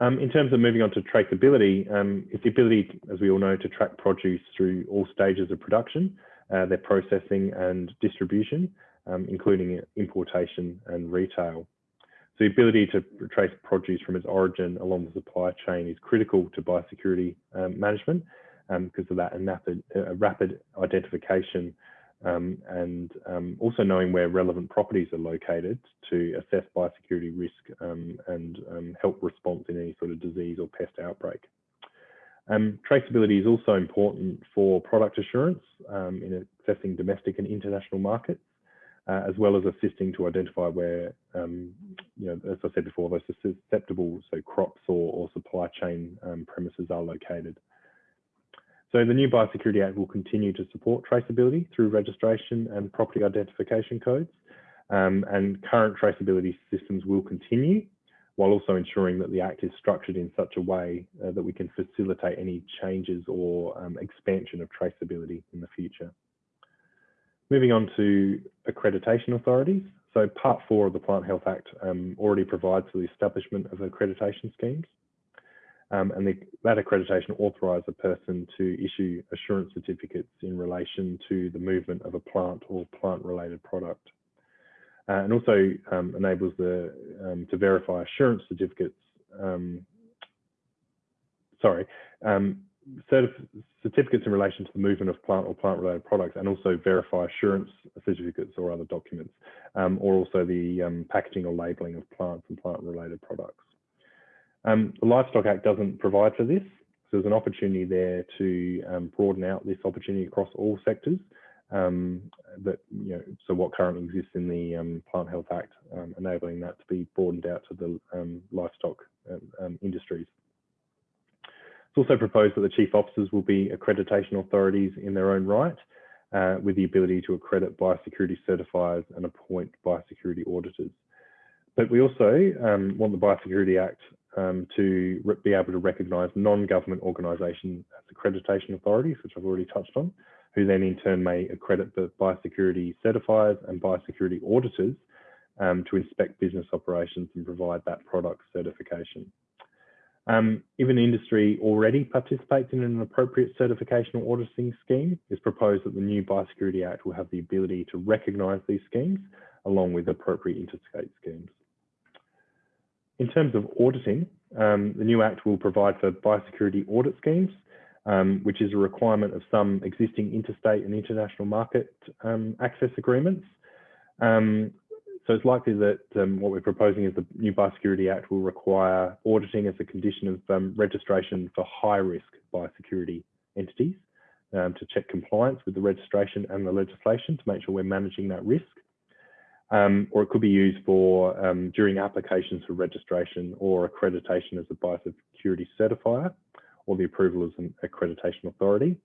Um, in terms of moving on to traceability, um, it's the ability, as we all know, to track produce through all stages of production, uh, their processing and distribution, um, including importation and retail. So the ability to trace produce from its origin along the supply chain is critical to biosecurity um, management because um, of that rapid, uh, rapid identification um, and um, also knowing where relevant properties are located to assess biosecurity risk um, and um, help response in any sort of disease or pest outbreak. Um, traceability is also important for product assurance in assessing domestic and international markets, uh, as well as assisting to identify where, you know, as I said before, those susceptible, so crops or, or supply chain premises are located. So the new Biosecurity Act will continue to support traceability through registration and property identification codes. Um, and current traceability systems will continue while also ensuring that the Act is structured in such a way uh, that we can facilitate any changes or um, expansion of traceability in the future. Moving on to accreditation authorities. So part four of the Plant Health Act um, already provides for the establishment of accreditation schemes. Um, and the, that accreditation authorised a person to issue assurance certificates in relation to the movement of a plant or plant-related product. Uh, and also um, enables the um, to verify assurance certificates. Um, sorry, um, certificates in relation to the movement of plant or plant-related products, and also verify assurance certificates or other documents, um, or also the packaging or labelling of plants and plant-related products. Um, the Livestock Act doesn't provide for this. So there's an opportunity there to um, broaden out this opportunity across all sectors. Um, that you know, so what currently exists in the um, Plant Health Act, um, enabling that to be broadened out to the um, livestock industries. It's also proposed that the chief officers will be accreditation authorities in their own right, uh, with the ability to accredit biosecurity certifiers and appoint biosecurity auditors. But we also um, want the Biosecurity Act um, to be able to recognise non-government organisations as accreditation authorities, which I've already touched on, who then in turn may accredit the biosecurity certifiers and biosecurity auditors um, to inspect business operations and provide that product certification. Um, if an industry already participates in an appropriate certification or auditing scheme, it's proposed that the new Biosecurity Act will have the ability to recognise these schemes along with appropriate interstate schemes. In terms of auditing, um, the new Act will provide for biosecurity audit schemes, um, which is a requirement of some existing interstate and international market um, access agreements. Um, so it's likely that um, what we're proposing is the new Biosecurity Act will require auditing as a condition of um, registration for high risk biosecurity entities to check compliance with the registration and the legislation to make sure we're managing that risk. Um, or it could be used for um, during applications for registration or accreditation as a biosecurity certifier or the approval as an accreditation authority.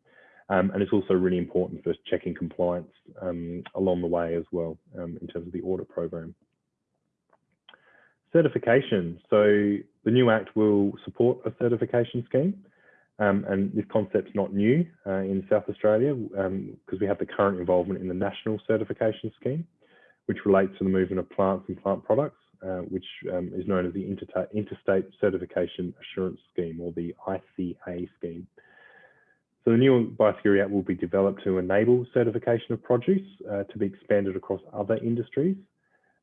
Um, and it's also really important for checking compliance um, along the way as well um, in terms of the audit program. Certification. So the new Act will support a certification scheme. Um, and this concept's not new uh, in South Australia because um, we have the current involvement in the National Certification Scheme, which relates to the movement of plants and plant products, uh, which um, is known as the Interstate Certification Assurance Scheme or the ICA scheme. So the new Biosecurity Act will be developed to enable certification of produce uh, to be expanded across other industries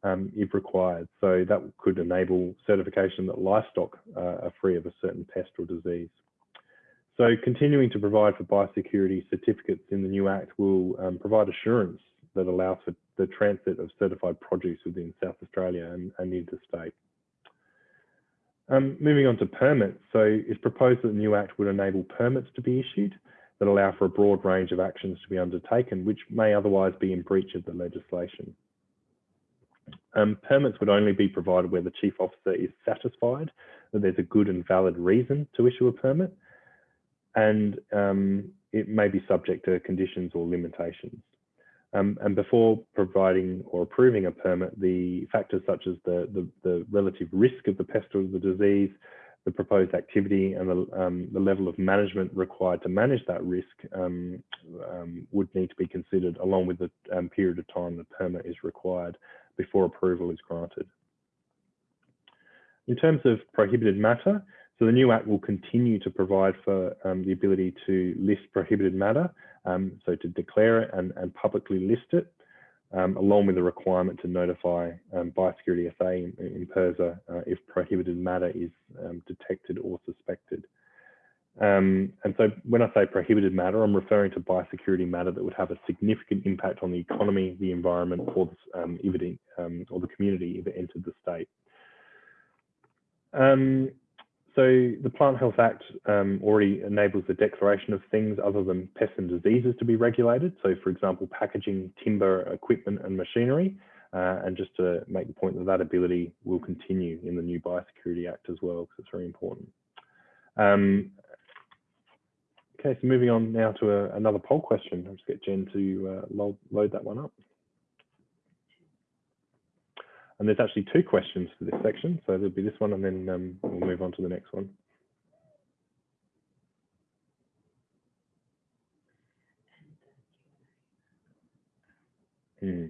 um, if required. So that could enable certification that livestock uh, are free of a certain pest or disease. So continuing to provide for biosecurity certificates in the new Act will um, provide assurance that allows for the transit of certified produce within South Australia and, and interstate. Um, moving on to permits. So it's proposed that the new Act would enable permits to be issued that allow for a broad range of actions to be undertaken, which may otherwise be in breach of the legislation. Um, permits would only be provided where the Chief Officer is satisfied that there's a good and valid reason to issue a permit, and um, it may be subject to conditions or limitations. Um, and before providing or approving a permit, the factors such as the, the, the relative risk of the pest or the disease, the proposed activity and the, um, the level of management required to manage that risk um, um, would need to be considered along with the um, period of time the permit is required before approval is granted. In terms of prohibited matter, so the new Act will continue to provide for um, the ability to list prohibited matter, um, so to declare it and, and publicly list it um, along with the requirement to notify um, Biosecurity SA in, in PIRSA uh, if prohibited matter is um, detected or suspected. Um, and so when I say prohibited matter, I'm referring to biosecurity matter that would have a significant impact on the economy, the environment, or the, um, it, um, or the community if it entered the state. So the Plant Health Act um, already enables the declaration of things other than pests and diseases to be regulated. So for example, packaging, timber, equipment and machinery. Uh, and just to make the point that that ability will continue in the new Biosecurity Act as well, because it's very important. Um, okay, so moving on now to a, another poll question. I'll just get Jen to uh, load, load that one up. And there's actually two questions for this section. So there'll be this one and then um, we'll move on to the next one. Hmm.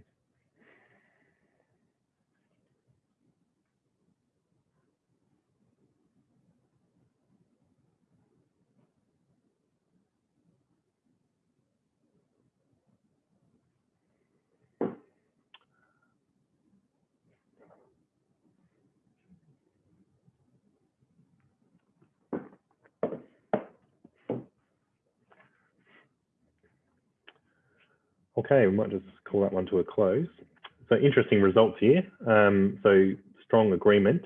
Okay, we might just call that one to a close. So interesting results here. Um, so strong agreement,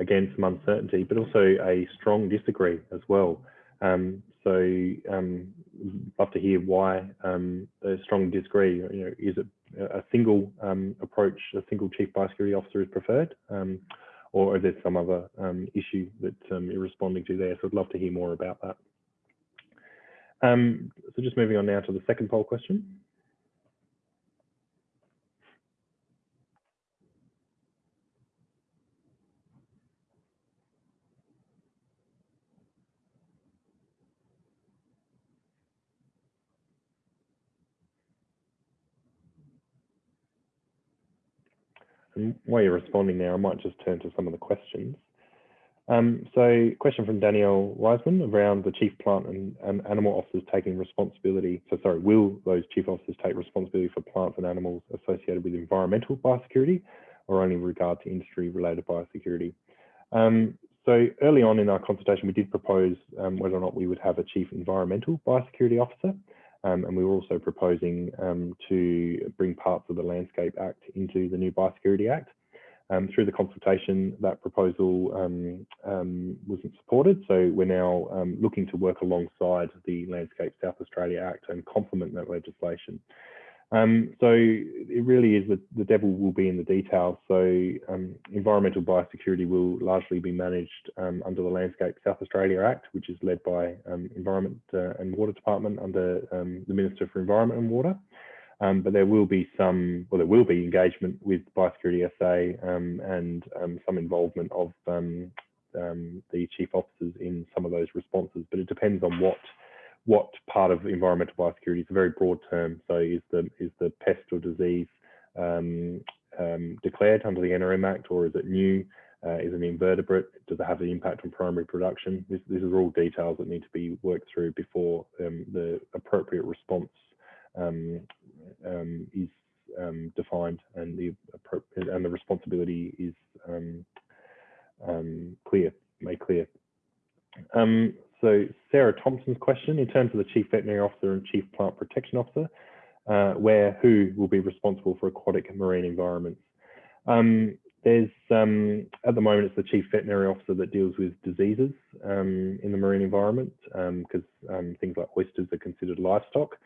again, some uncertainty, but also a strong disagree as well. Um, so um, love to hear why um, a strong disagree. You know, is it a single um, approach, a single chief biosecurity officer is preferred, um, or is there some other um, issue that you're responding to there? So I'd love to hear more about that. so just moving on now to the second poll question. And while you're responding there, I might just turn to some of the questions. Um, so question from Danielle Wiseman around the chief plant and, and, animal officers taking responsibility. So sorry, will those chief officers take responsibility for plants and animals associated with environmental biosecurity or only in regard to industry related biosecurity? Um, so early on in our consultation, we did propose um, whether or not we would have a chief environmental biosecurity officer. Um, and we were also proposing um, to bring parts of the Landscape Act into the new Biosecurity Act. Um, through the consultation, that proposal um, um, wasn't supported, so we're now um, looking to work alongside the Landscape South Australia Act and complement that legislation. Um, so it really is that the devil will be in the details. So um, environmental biosecurity will largely be managed um, under the Landscape South Australia Act, which is led by um, Environment uh, and Water Department under um, the Minister for Environment and Water. Um, but there will be some, well, there will be engagement with Biosecurity SA and some involvement of the chief officers in some of those responses. But it depends on what what part of environmental biosecurity is a very broad term. So is the is the pest or disease um, um, declared under the NRM Act, or is it new? Uh, is it an invertebrate? Does it have an impact on primary production? This, these are all details that need to be worked through before um, the appropriate response um, um, is um, defined and the and the responsibility is clear, made clear. Um, so Sarah Thompson's question, in terms of the Chief Veterinary Officer and Chief Plant Protection Officer, uh, where who will be responsible for aquatic and marine environments? Um, there's, um, at the moment, it's the Chief Veterinary Officer that deals with diseases um, in the marine environment because um, um, things like oysters are considered livestock.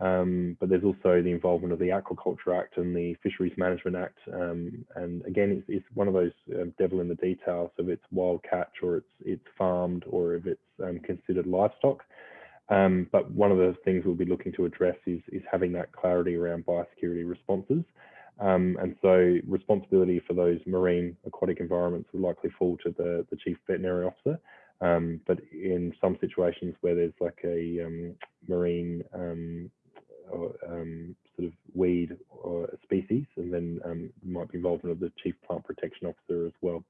Um, but there's also the involvement of the Aquaculture Act and the Fisheries Management Act. Um, and again, it's, it's, one of those um, devil in the details of it's wild catch or it's it's farmed or if it's um, considered livestock. Um, but one of the things we'll be looking to address is, is having that clarity around biosecurity responses. And so responsibility for those marine aquatic environments will likely fall to the, the chief veterinary officer. But in some situations where there's like a marine or, um, sort of weed or species, and then um, might be involvement of the chief plant protection officer as well.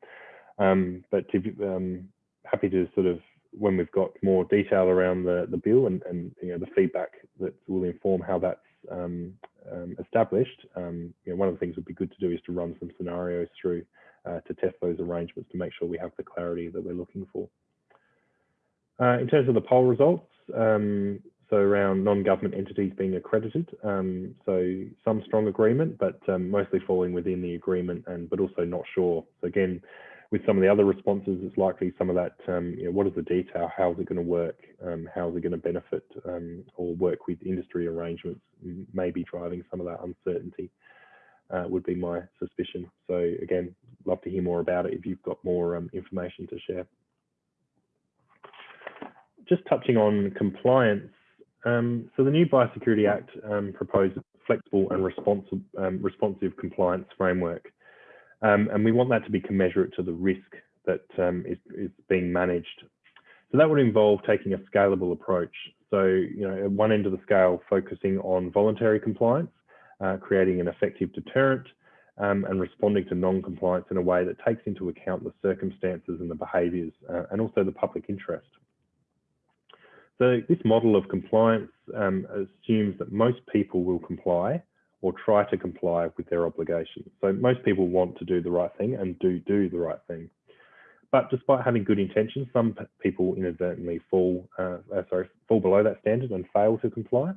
Um, but to, um, happy to sort of when we've got more detail around the, the bill and, and you know the feedback that will inform how that's um, um, established. you know, one of the things would be good to do is to run some scenarios through uh, to test those arrangements to make sure we have the clarity that we're looking for. Uh, in terms of the poll results, um, so around non-government entities being accredited. Um, so some strong agreement, but um, mostly falling within the agreement, and but also not sure. So again, with some of the other responses, it's likely some of that. Um, you know, what is the detail? How is it going to work? Um, how is it going to benefit um, or work with industry arrangements? Maybe driving some of that uncertainty. Uh, would be my suspicion. So again, love to hear more about it if you've got more um, information to share. Just touching on compliance, um, so the new Biosecurity Act um, proposes a flexible and responsive, um, responsive compliance framework. Um, and we want that to be commensurate to the risk that um, is, is being managed. So that would involve taking a scalable approach. So, you know, at one end of the scale, focusing on voluntary compliance, uh, creating an effective deterrent, um, and responding to non-compliance in a way that takes into account the circumstances and the behaviours uh, and also the public interest. So this model of compliance um, assumes that most people will comply or try to comply with their obligations. So most people want to do the right thing and do do the right thing. But despite having good intentions, some people inadvertently fall, uh, uh, sorry, fall below that standard and fail to comply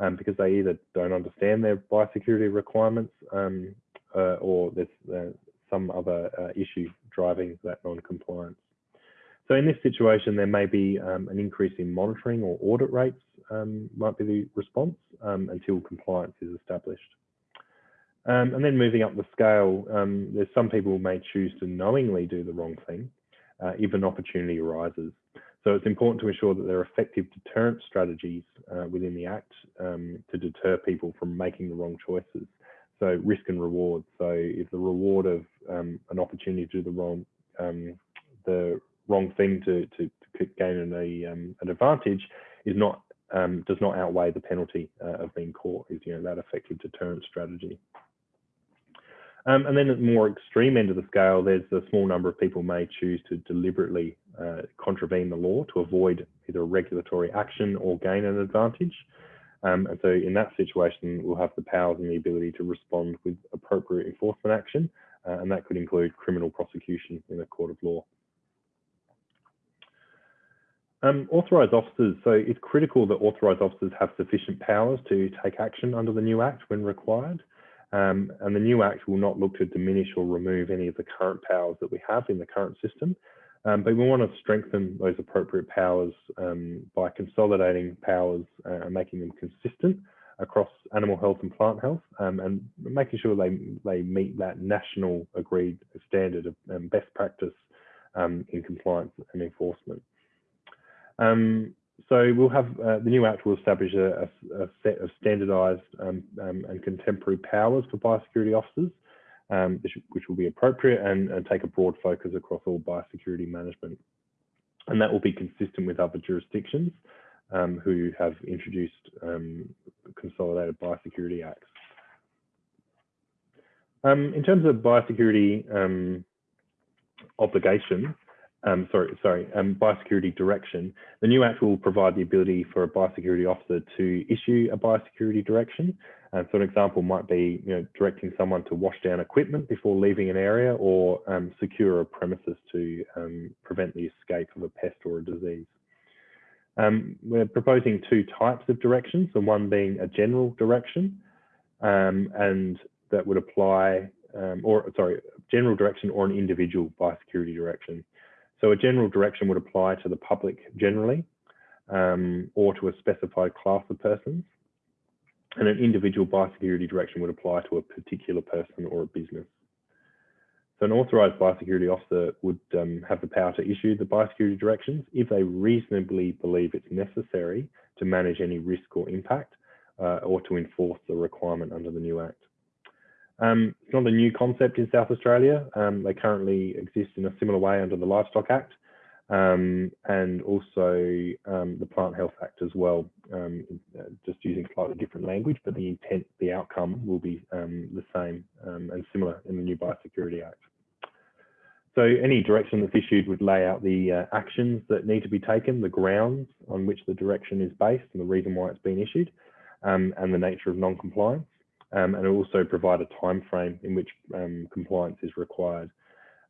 um, because they either don't understand their biosecurity requirements um, uh, or there's uh, some other uh, issue driving that non-compliance. So in this situation, there may be um, an increase in monitoring or audit rates um, might be the response um, until compliance is established. Um, and then moving up the scale, um, there's some people may choose to knowingly do the wrong thing uh, if an opportunity arises. So it's important to ensure that there are effective deterrent strategies uh, within the Act um, to deter people from making the wrong choices. So risk and reward. So if the reward of an opportunity to do the wrong, the wrong thing to, to, to gain a, um, an advantage is not um, does not outweigh the penalty uh, of being caught is you know that effective deterrent strategy. Um, and then at the more extreme end of the scale, there's a small number of people may choose to deliberately uh, contravene the law to avoid either regulatory action or gain an advantage. Um, and so in that situation, we'll have the powers and the ability to respond with appropriate enforcement action, uh, and that could include criminal prosecution in a court of law. Um, authorised officers, so it's critical that authorised officers have sufficient powers to take action under the new Act when required. Um, and the new Act will not look to diminish or remove any of the current powers that we have in the current system. Um, but we want to strengthen those appropriate powers um, by consolidating powers uh, and making them consistent across animal health and plant health um, and making sure they, they meet that national agreed standard of um, best practice in compliance and enforcement. Um, so we'll have uh, the new Act will establish a, a, set of standardised um, um, and contemporary powers for biosecurity officers, um, which, will be appropriate and, and, take a broad focus across all biosecurity management. And that will be consistent with other jurisdictions um, who have introduced um, consolidated biosecurity acts. In terms of biosecurity obligation, um, sorry, sorry, um, biosecurity direction, the new Act will provide the ability for a biosecurity officer to issue a biosecurity direction. Uh, so an example might be, you know, directing someone to wash down equipment before leaving an area or um, secure a premises to um, prevent the escape of a pest or a disease. Um, we're proposing two types of directions, the one being a general direction, and that would apply, or sorry, general direction or an individual biosecurity direction. So a general direction would apply to the public generally um, or to a specified class of persons. And an individual biosecurity direction would apply to a particular person or a business. So an authorised biosecurity officer would um, have the power to issue the biosecurity directions if they reasonably believe it's necessary to manage any risk or impact uh, or to enforce the requirement under the new Act. Um, it's not a new concept in South Australia. Um, they currently exist in a similar way under the Livestock Act um, and also um, the Plant Health Act as well, um, just using slightly different language, but the intent, the outcome will be um, the same and similar in the new Biosecurity Act. So any direction that's issued would lay out the uh, actions that need to be taken, the grounds on which the direction is based and the reason why it's been issued, and the nature of non-compliance um, and also provide a time frame in which um, compliance is required.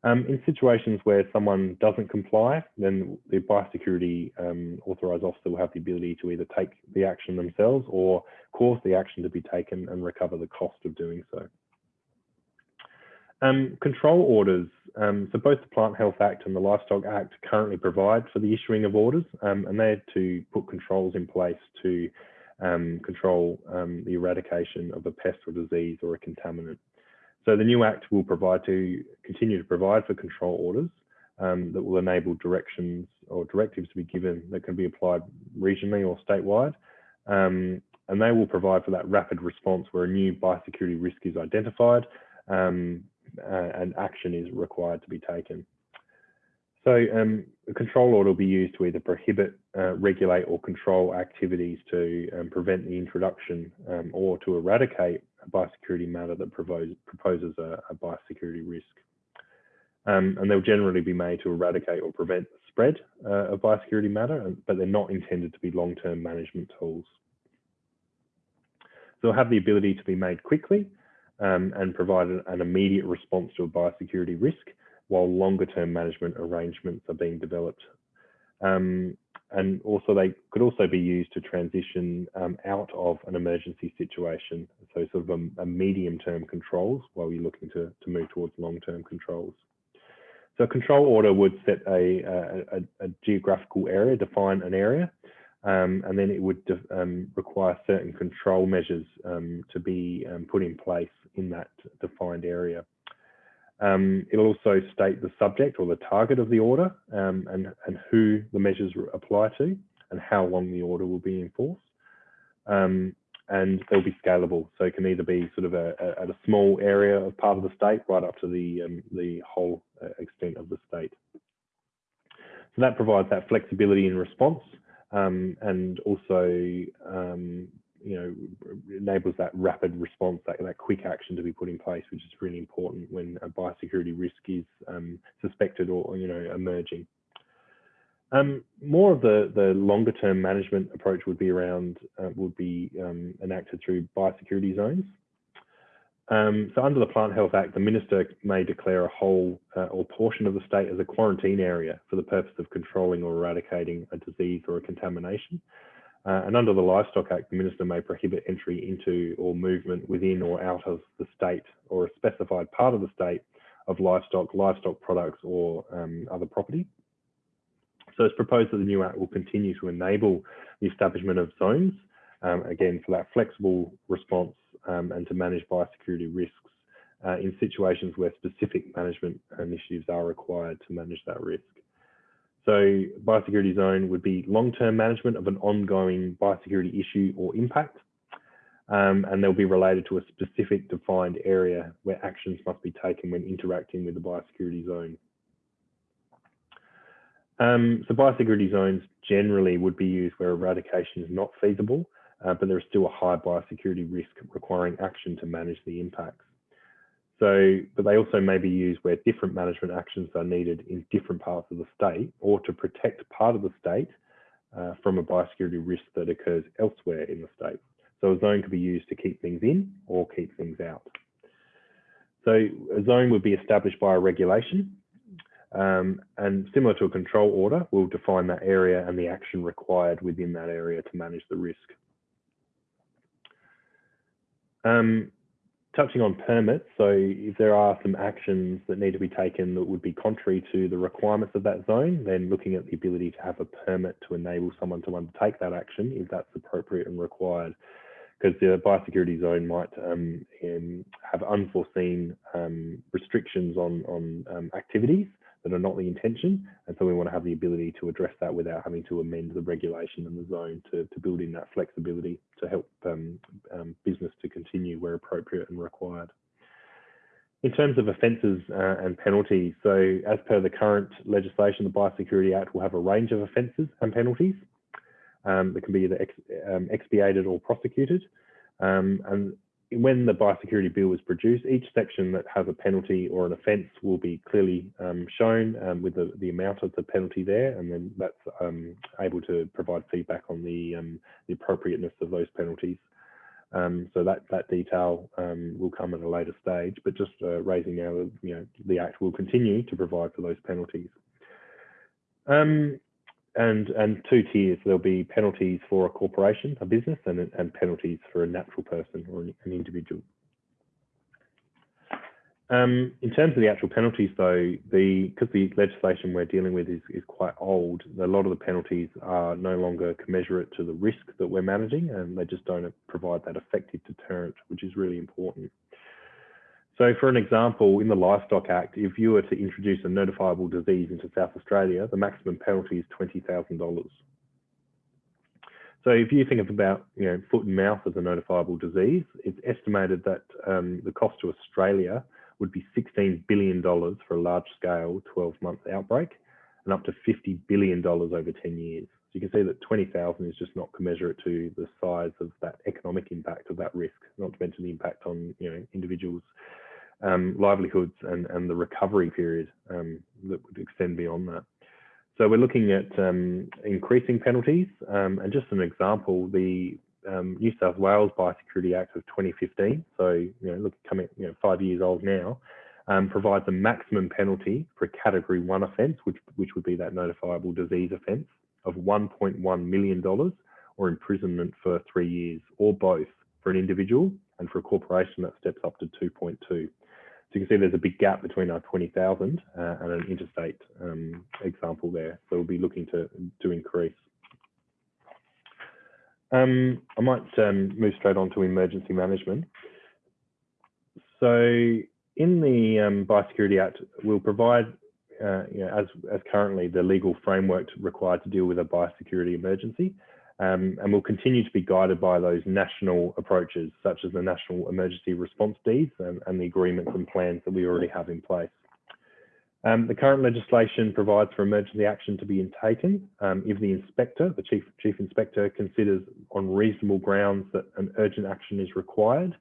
Um, in situations where someone doesn't comply, then the biosecurity um, authorised officer will have the ability to either take the action themselves or cause the action to be taken and recover the cost of doing so. Um, control orders. Um, so both the Plant Health Act and the Livestock Act currently provide for the issuing of orders, and they're to put controls in place to um, control um, the eradication of a pest or disease or a contaminant. So the new Act will provide to continue to provide for control orders um, that will enable directions or directives to be given that can be applied regionally or statewide. Um, and they will provide for that rapid response where a new biosecurity risk is identified um, uh, and action is required to be taken. So um, a control order will be used to either prohibit, uh, regulate or control activities to um, prevent the introduction um, or to eradicate a biosecurity matter that propose, proposes a, a, biosecurity risk. Um, and they'll generally be made to eradicate or prevent the spread uh, of biosecurity matter, but they're not intended to be long-term management tools. So they'll have the ability to be made quickly um, and provide an immediate response to a biosecurity risk, while longer term management arrangements are being developed. Um, and also they could also be used to transition um, out of an emergency situation. So sort of a, a medium term controls while you're looking to, to move towards long term controls. So a control order would set a, a, a geographical area, define an area, um, and then it would um, require certain control measures um, to be um, put in place in that defined area. Um, it'll also state the subject or the target of the order um, and, and who the measures apply to and how long the order will be enforced. Um, and they'll be scalable. So it can either be sort of a, a, at a small area of part of the state right up to the, um, the whole uh, extent of the state. So that provides that flexibility in response um, and also um, you know, enables that rapid response, that, that quick action to be put in place, which is really important when a biosecurity risk is um, suspected or, you know, emerging. Um, more of the, the longer term management approach would be around, uh, would be um, enacted through biosecurity zones. Um, so under the Plant Health Act, the Minister may declare a whole uh, or portion of the state as a quarantine area for the purpose of controlling or eradicating a disease or a contamination. Uh, and under the Livestock Act, the Minister may prohibit entry into or movement within or out of the state or a specified part of the state of livestock, livestock products or um, other property. So it's proposed that the new Act will continue to enable the establishment of zones, um, again, for that flexible response um, and to manage biosecurity risks uh, in situations where specific management initiatives are required to manage that risk. So biosecurity zone would be long-term management of an ongoing biosecurity issue or impact, um, and they'll be related to a specific defined area where actions must be taken when interacting with the biosecurity zone. Um, so biosecurity zones generally would be used where eradication is not feasible, uh, but there is still a high biosecurity risk requiring action to manage the impacts. So, but they also may be used where different management actions are needed in different parts of the state or to protect part of the state uh, from a biosecurity risk that occurs elsewhere in the state. So a zone could be used to keep things in or keep things out. So a zone would be established by a regulation um, and similar to a control order, we'll define that area and the action required within that area to manage the risk. Um, touching on permits, so if there are some actions that need to be taken that would be contrary to the requirements of that zone, then looking at the ability to have a permit to enable someone to undertake that action if that's appropriate and required. Because the biosecurity zone might um, have unforeseen um, restrictions on, on um, activities that are not the intention. And so we want to have the ability to address that without having to amend the regulation and the zone to, to build in that flexibility to help um, um, business to continue where appropriate and required. In terms of offences uh, and penalties, so as per the current legislation, the Biosecurity Act will have a range of offences and penalties um, that can be either ex, um, expiated or prosecuted. Um, and when the biosecurity bill is produced, each section that has a penalty or an offence will be clearly um, shown um, with the, the amount of the penalty there, and then that's um, able to provide feedback on the, um, the appropriateness of those penalties. Um, so that, that detail um, will come at a later stage, but just uh, raising now, you know, the Act will continue to provide for those penalties. Um, and and two tiers. There'll be penalties for a corporation, a business, and and penalties for a natural person or an, individual. Um, in terms of the actual penalties, though, the because the legislation we're dealing with is, is quite old, a lot of the penalties are no longer commensurate to the risk that we're managing, and they just don't provide that effective deterrent, which is really important. So for an example, in the Livestock Act, if you were to introduce a notifiable disease into South Australia, the maximum penalty is $20,000. So if you think of about you know, foot and mouth as a notifiable disease, it's estimated that um, the cost to Australia would be $16 billion for a large scale 12 month outbreak and up to $50 billion over 10 years. So you can see that 20,000 is just not commensurate to the size of that economic impact of that risk, not to mention the impact on you know, individuals um, livelihoods and, and the recovery period um, that would extend beyond that. So we're looking at um, increasing penalties. Um, and just an example, the um, New South Wales Biosecurity Act of 2015, so you know, look, coming you know, five years old now, provides a maximum penalty for a Category One offence, which which would be that notifiable disease offence, of 1.1 million dollars or imprisonment for three years, or both for an individual, and for a corporation that steps up to 2.2 you can see there's a big gap between our 20,000 uh, and an interstate um, example there. So we'll be looking to, to increase. Um, I might um, move straight on to emergency management. So in the um, Biosecurity Act, we'll provide, uh, you know, as, as currently the legal framework required to deal with a biosecurity emergency. Um, and will continue to be guided by those national approaches, such as the National Emergency Response Deeds and, and, the agreements and plans that we already have in place. Um, the current legislation provides for emergency action to be taken um, if the inspector, the chief, chief inspector, considers on reasonable grounds that an urgent action is required.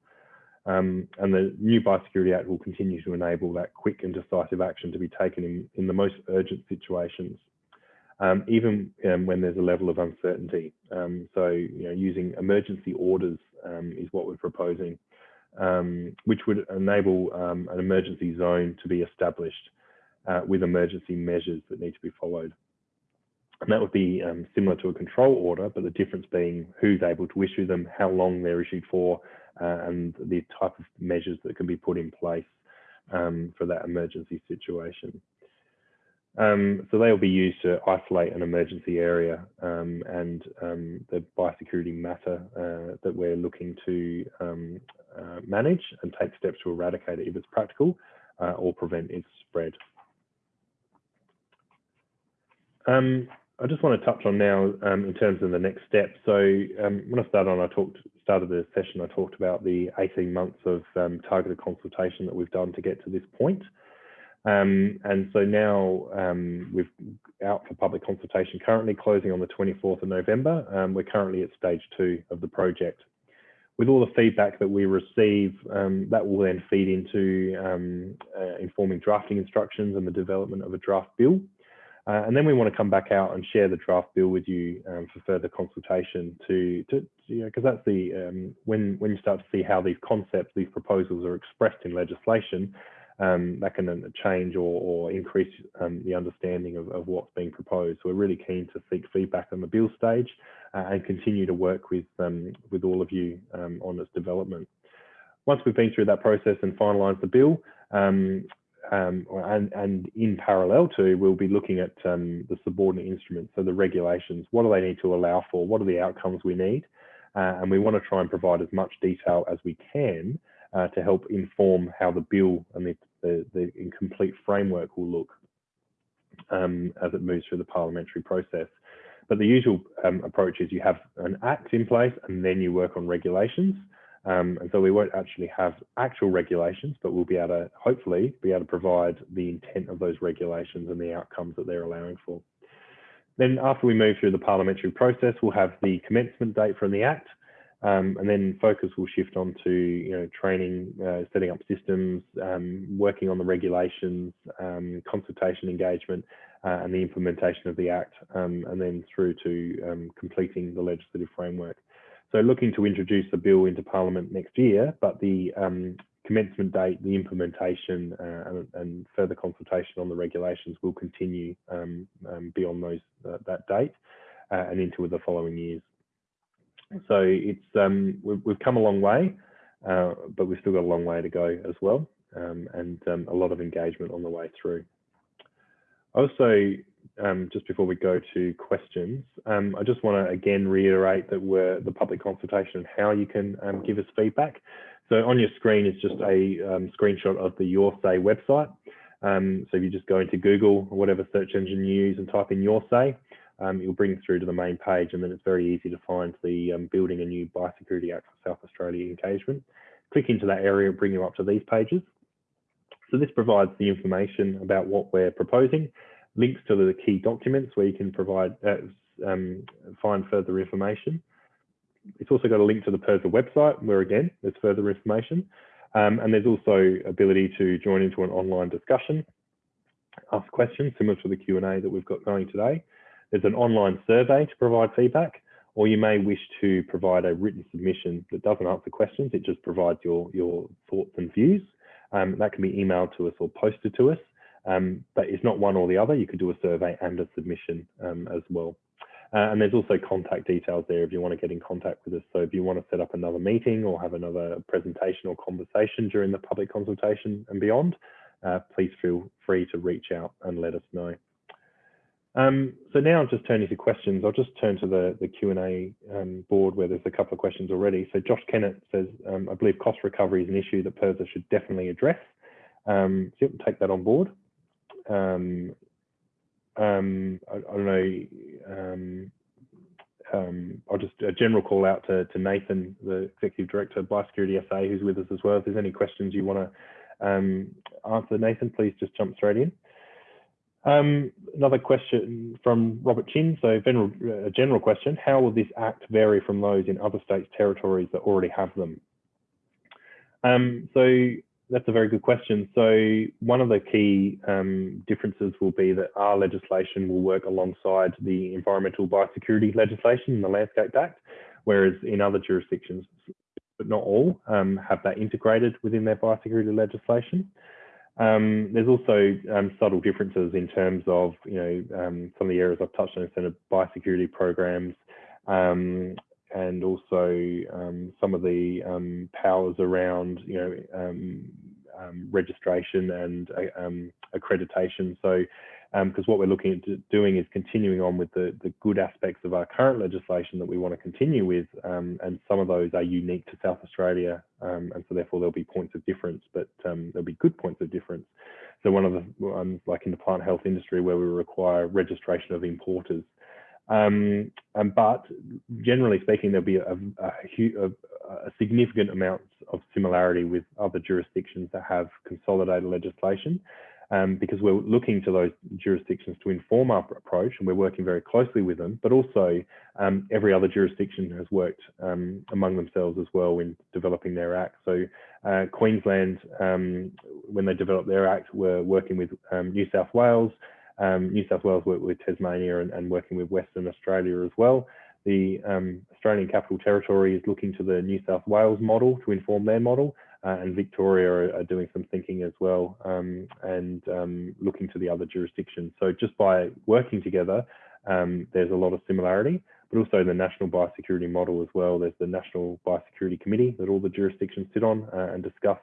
Um, and the new Biosecurity Act will continue to enable that quick and decisive action to be taken in, in the most urgent situations, um, even um, when there's a level of uncertainty. Um, so, you know, using emergency orders is what we're proposing, which would enable an emergency zone to be established uh, with emergency measures that need to be followed. And that would be um, similar to a control order, but the difference being who's able to issue them, how long they're issued for, uh, and the type of measures that can be put in place um, for that emergency situation. Um, so they'll be used to isolate an emergency area um, and um, the biosecurity matter uh, that we're looking to um, uh, manage and take steps to eradicate it if it's practical uh, or prevent its spread. Um, I just want to touch on now um, in terms of the next step. So when I started on, I talked started the session. I talked about the 18 months of targeted consultation that we've done to get to this point. Um, and so now um, we've out for public consultation currently closing on the 24th of November. Um, we're currently at stage two of the project. With all the feedback that we receive, that will then feed into uh, informing drafting instructions and the development of a draft bill. Uh, and then we want to come back out and share the draft bill with you um, for further consultation to, to you know, because that's the, um, when, when you start to see how these concepts, these proposals are expressed in legislation, um, that can change or, or increase um, the understanding of, of, what's being proposed. So we're really keen to seek feedback on the bill stage uh, and continue to work with, um, with all of you um, on its development. Once we've been through that process and finalised the bill, um, um, and, and, in parallel to, we'll be looking at the subordinate instruments, so the regulations. What do they need to allow for? What are the outcomes we need? Uh, and we want to try and provide as much detail as we can uh, to help inform how the bill and the, the, the complete framework will look um, as it moves through the parliamentary process. But the usual um, approach is you have an act in place and then you work on regulations. Um, and so we won't actually have actual regulations, but we'll be able to hopefully be able to provide the intent of those regulations and the outcomes that they're allowing for. Then after we move through the parliamentary process, we'll have the commencement date from the Act, um, and then focus will shift on to you know, training, uh, setting up systems, um, working on the regulations, um, consultation engagement, uh, and the implementation of the Act, um, and then through to um, completing the legislative framework. So looking to introduce the bill into Parliament next year, but the um, commencement date, the implementation uh, and, and, further consultation on the regulations will continue beyond those uh, that date uh, and into the following years. So it's um, we've, we've, come a long way, uh, but we've still got a long way to go as well, um, and um, a lot of engagement on the way through. Also, um, just before we go to questions, um, I just want to again reiterate that we're the public consultation and how you can um, give us feedback. So on your screen is just a screenshot of the Your Say website. So if you just go into Google or whatever search engine you use and type in Your Say, um, you'll bring through to the main page and then it's very easy to find the Building a New Biosecurity Act for South Australia engagement. Click into that area and bring you up to these pages. So this provides the information about what we're proposing links to the key documents where you can provide uh, um, find further information. It's also got a link to the PIRSA website where again there's further information. Um, and there's also ability to join into an online discussion, ask questions similar to the Q&A that we've got going today. There's an online survey to provide feedback, or you may wish to provide a written submission that doesn't answer questions, it just provides your, your thoughts and views. Um, that can be emailed to us or posted to us. Um, but it's not one or the other. You could do a survey and a submission um, as well. Uh, and there's also contact details there if you want to get in contact with us. So if you want to set up another meeting or have another presentation or conversation during the public consultation and beyond, uh, please feel free to reach out and let us know. Um, so now I'm just turning to questions. I'll just turn to the, the Q&A um, board where there's a couple of questions already. So Josh Kennett says, um, I believe cost recovery is an issue that PIRSA should definitely address. Um, so you take that on board um, um, I, I, don't know, I'll just a general call out to, to Nathan, the Executive Director of Biosecurity SA, who's with us as well. If there's any questions you want to answer, Nathan, please just jump straight in. Um, another question from Robert Chin. So general, a general question, how will this act vary from those in other states, territories that already have them? Um, so that's a very good question. So one of the key um, differences will be that our legislation will work alongside the environmental biosecurity legislation, the Landscape Act, whereas in other jurisdictions, but not all, um, have that integrated within their biosecurity legislation. Um, there's also um, subtle differences in terms of, you know, um, some of the areas I've touched on in terms of biosecurity programs um, and also um, some of the um, powers around, you know, registration and uh, accreditation. So because um, what we're looking at doing is continuing on with the, the good aspects of our current legislation that we want to continue with, um, and some of those are unique to South Australia, um, and so therefore there'll be points of difference, but um, there'll be good points of difference. So one of the ones like in the plant health industry where we require registration of importers. Um, but generally speaking, there'll be a, a, a, a significant amount of similarity with other jurisdictions that have consolidated legislation um, because we're looking to those jurisdictions to inform our approach and we're working very closely with them, but also um, every other jurisdiction has worked um, among themselves as well in developing their act. So uh, Queensland, um, when they developed their act, were working with um, New South Wales. Um, New South Wales worked with Tasmania and, and, working with Western Australia as well. The Australian Capital Territory is looking to the New South Wales model to inform their model uh, and Victoria are, are, doing some thinking as well um, and um, looking to the other jurisdictions. So just by working together, um, there's a lot of similarity, but also the national biosecurity model as well. There's the National Biosecurity Committee that all the jurisdictions sit on uh, and discuss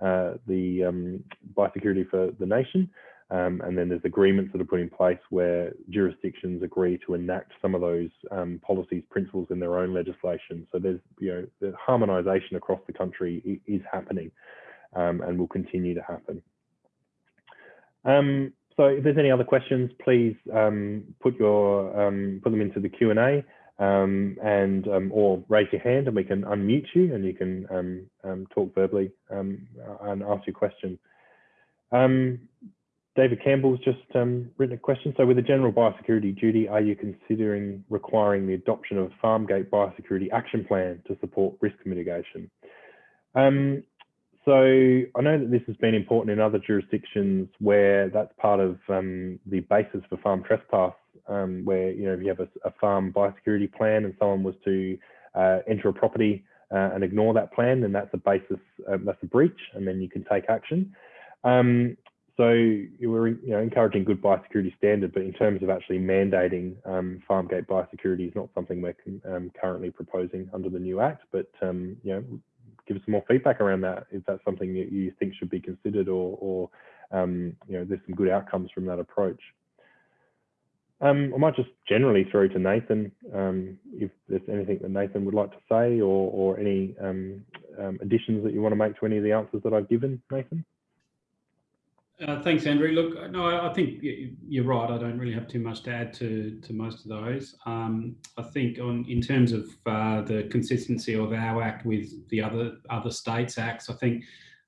uh, the um, biosecurity for the nation. Um, and then there's agreements that are put in place where jurisdictions agree to enact some of those um, policies, principles in their own legislation. So there's, you know, the harmonisation across the country is happening um, and will continue to happen. Um, so if there's any other questions, please um, put your um, put them into the Q and A. and or raise your hand and we can unmute you and you can talk verbally and ask your question. Um, David Campbell's just um, written a question. So with the general biosecurity duty, are you considering requiring the adoption of a farm gate biosecurity action plan to support risk mitigation? Um, so I know that this has been important in other jurisdictions where that's part of um, the basis for farm trespass, um, where you know if you have a, a, farm biosecurity plan and someone was to uh, enter a property uh, and ignore that plan, then that's a basis, uh, that's a breach, and then you can take action. Um, so we're you know, encouraging good biosecurity standard, but in terms of actually mandating um, farm gate biosecurity is not something we're um, currently proposing under the new act. But um, you know, give us some more feedback around that. Is that. If that's something that you think should be considered, or, or um, you know, there's some good outcomes from that approach. Um, I might just generally throw to Nathan um, if there's anything that Nathan would like to say, or, or any additions that you want to make to any of the answers that I've given, Nathan. Uh, thanks, Andrew. Look, no, I think you're right. I don't really have too much to add to to most of those. Um, I think on in terms of uh, the consistency of our act with the other other states' acts, I think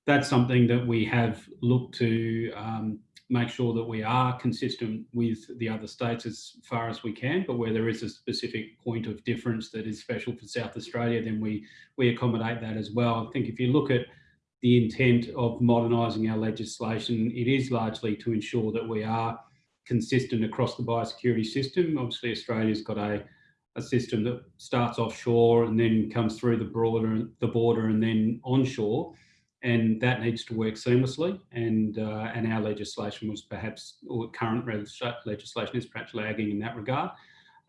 that's something that we have looked to um, make sure that we are consistent with the other states as far as we can. But where there is a specific point of difference that is special for South Australia, then we we accommodate that as well. I think if you look at the intent of modernising our legislation, it is largely to ensure that we are consistent across the biosecurity system. Obviously, Australia's got a, a system that starts offshore and then comes through the border, the border and then onshore, and that needs to work seamlessly. And uh, and our legislation was perhaps, or current legislation is perhaps lagging in that regard.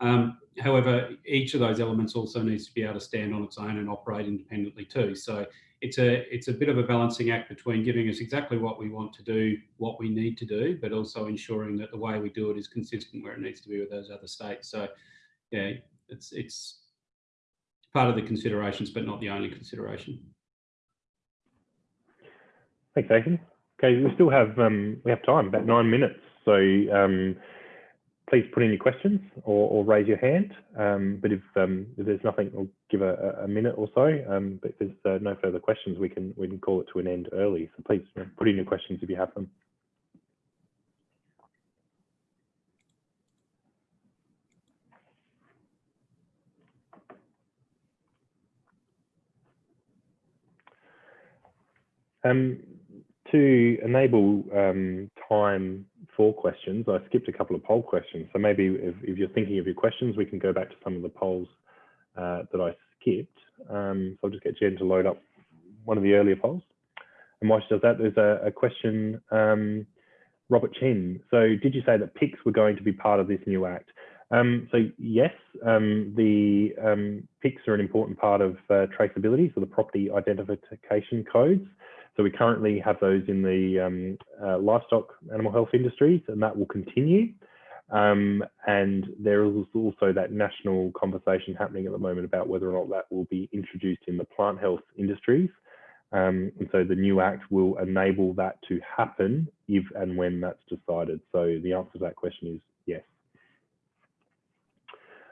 Um, however, each of those elements also needs to be able to stand on its own and operate independently too. So it's a it's a bit of a balancing act between giving us exactly what we want to do, what we need to do, but also ensuring that the way we do it is consistent where it needs to be with those other states. So, yeah, it's it's part of the considerations, but not the only consideration. Thanks, Nathan. Okay, we still have um, we have time, about nine minutes. So um, please put in your questions or, or raise your hand. Um, but if, um, if, there's nothing, we'll give a, a minute or so. Um, but if there's uh, no further questions, we can we can call it to an end early. So please put in your questions if you have them. Um, to enable um, time for questions, I skipped a couple of poll questions. So maybe if, if, you're thinking of your questions, we can go back to some of the polls uh, that I skipped. Um, so I'll just get Jen to load up one of the earlier polls. And while she does that, there's a, a question, um, Robert Chen. So did you say that PICs were going to be part of this new act? Um, so yes, um, the um, PICs are an important part of uh, traceability, so the property identification codes. So we currently have those in the um, uh, livestock animal health industries, and that will continue. Um, and there is also that national conversation happening at the moment about whether or not that will be introduced in the plant health industries. Um, and so the new act will enable that to happen if and when that's decided. So the answer to that question is yes.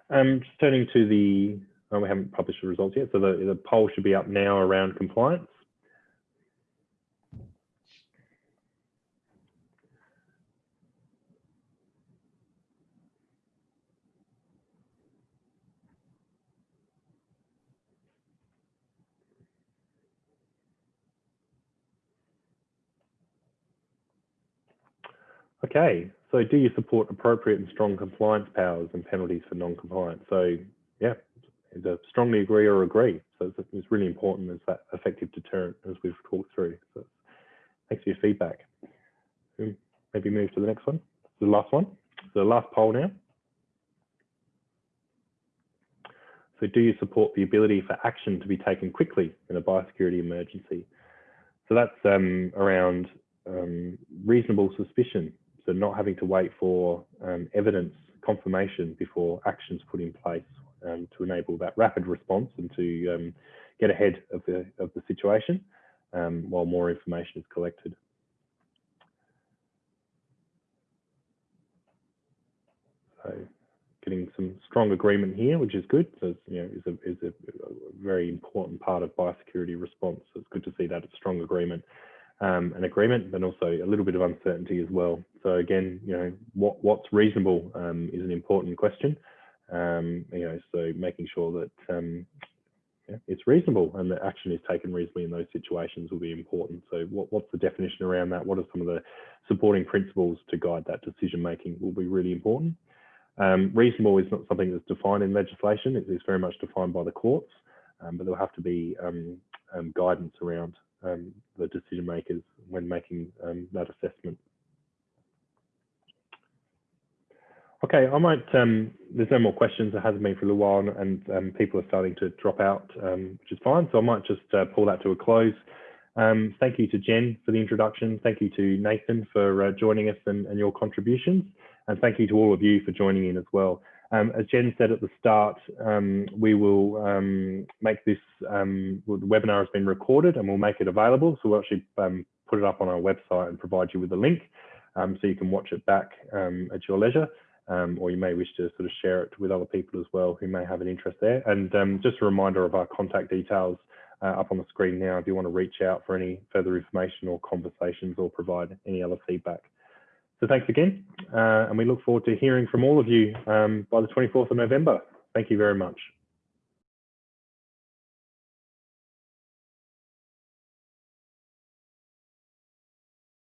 Um, just turning to the, oh, we haven't published the results yet, so the, the poll should be up now around compliance. Okay, so do you support appropriate and strong compliance powers and penalties for non-compliance? So yeah, either strongly agree or agree. So it's, it's, really important as that effective deterrent as we've talked through. So thanks for your feedback. Maybe move to the next one, the last one. The last poll now. So do you support the ability for action to be taken quickly in a biosecurity emergency? So that's um, around um, reasonable suspicion so not having to wait for um, evidence confirmation before actions put in place um, to enable that rapid response and to um, get ahead of the, of the situation um, while more information is collected. So getting some strong agreement here, which is good. So you know, is a, is a, very important part of biosecurity response. So it's good to see that strong agreement um, an agreement, but also a little bit of uncertainty as well. So again, you know, what what's reasonable um, is an important question. Um, you know, so making sure that um, yeah, it's reasonable and that action is taken reasonably in those situations will be important. So what, what's the definition around that? What are some of the supporting principles to guide that decision making will be really important. Um, reasonable is not something that's defined in legislation. It is very much defined by the courts, um, but there'll have to be guidance around um, the decision makers when making um, that assessment. Okay, I might, um, there's no more questions. It hasn't been for a little while and um, people are starting to drop out, um, which is fine. So I might just uh, pull that to a close. Thank you to Jen for the introduction. Thank you to Nathan for uh, joining us and, and your contributions. And thank you to all of you for joining in as well. Um, as Jen said at the start, um, we will um, make this, um, well, the webinar has been recorded and we'll make it available. So we'll actually um, put it up on our website and provide you with a link um, so you can watch it back at your leisure. or you may wish to sort of share it with other people as well who may have an interest there. And just a reminder of our contact details uh, up on the screen now if you want to reach out for any further information or conversations or provide any other feedback. So thanks again, uh, and we look forward to hearing from all of you um, by the 24th of November. Thank you very much.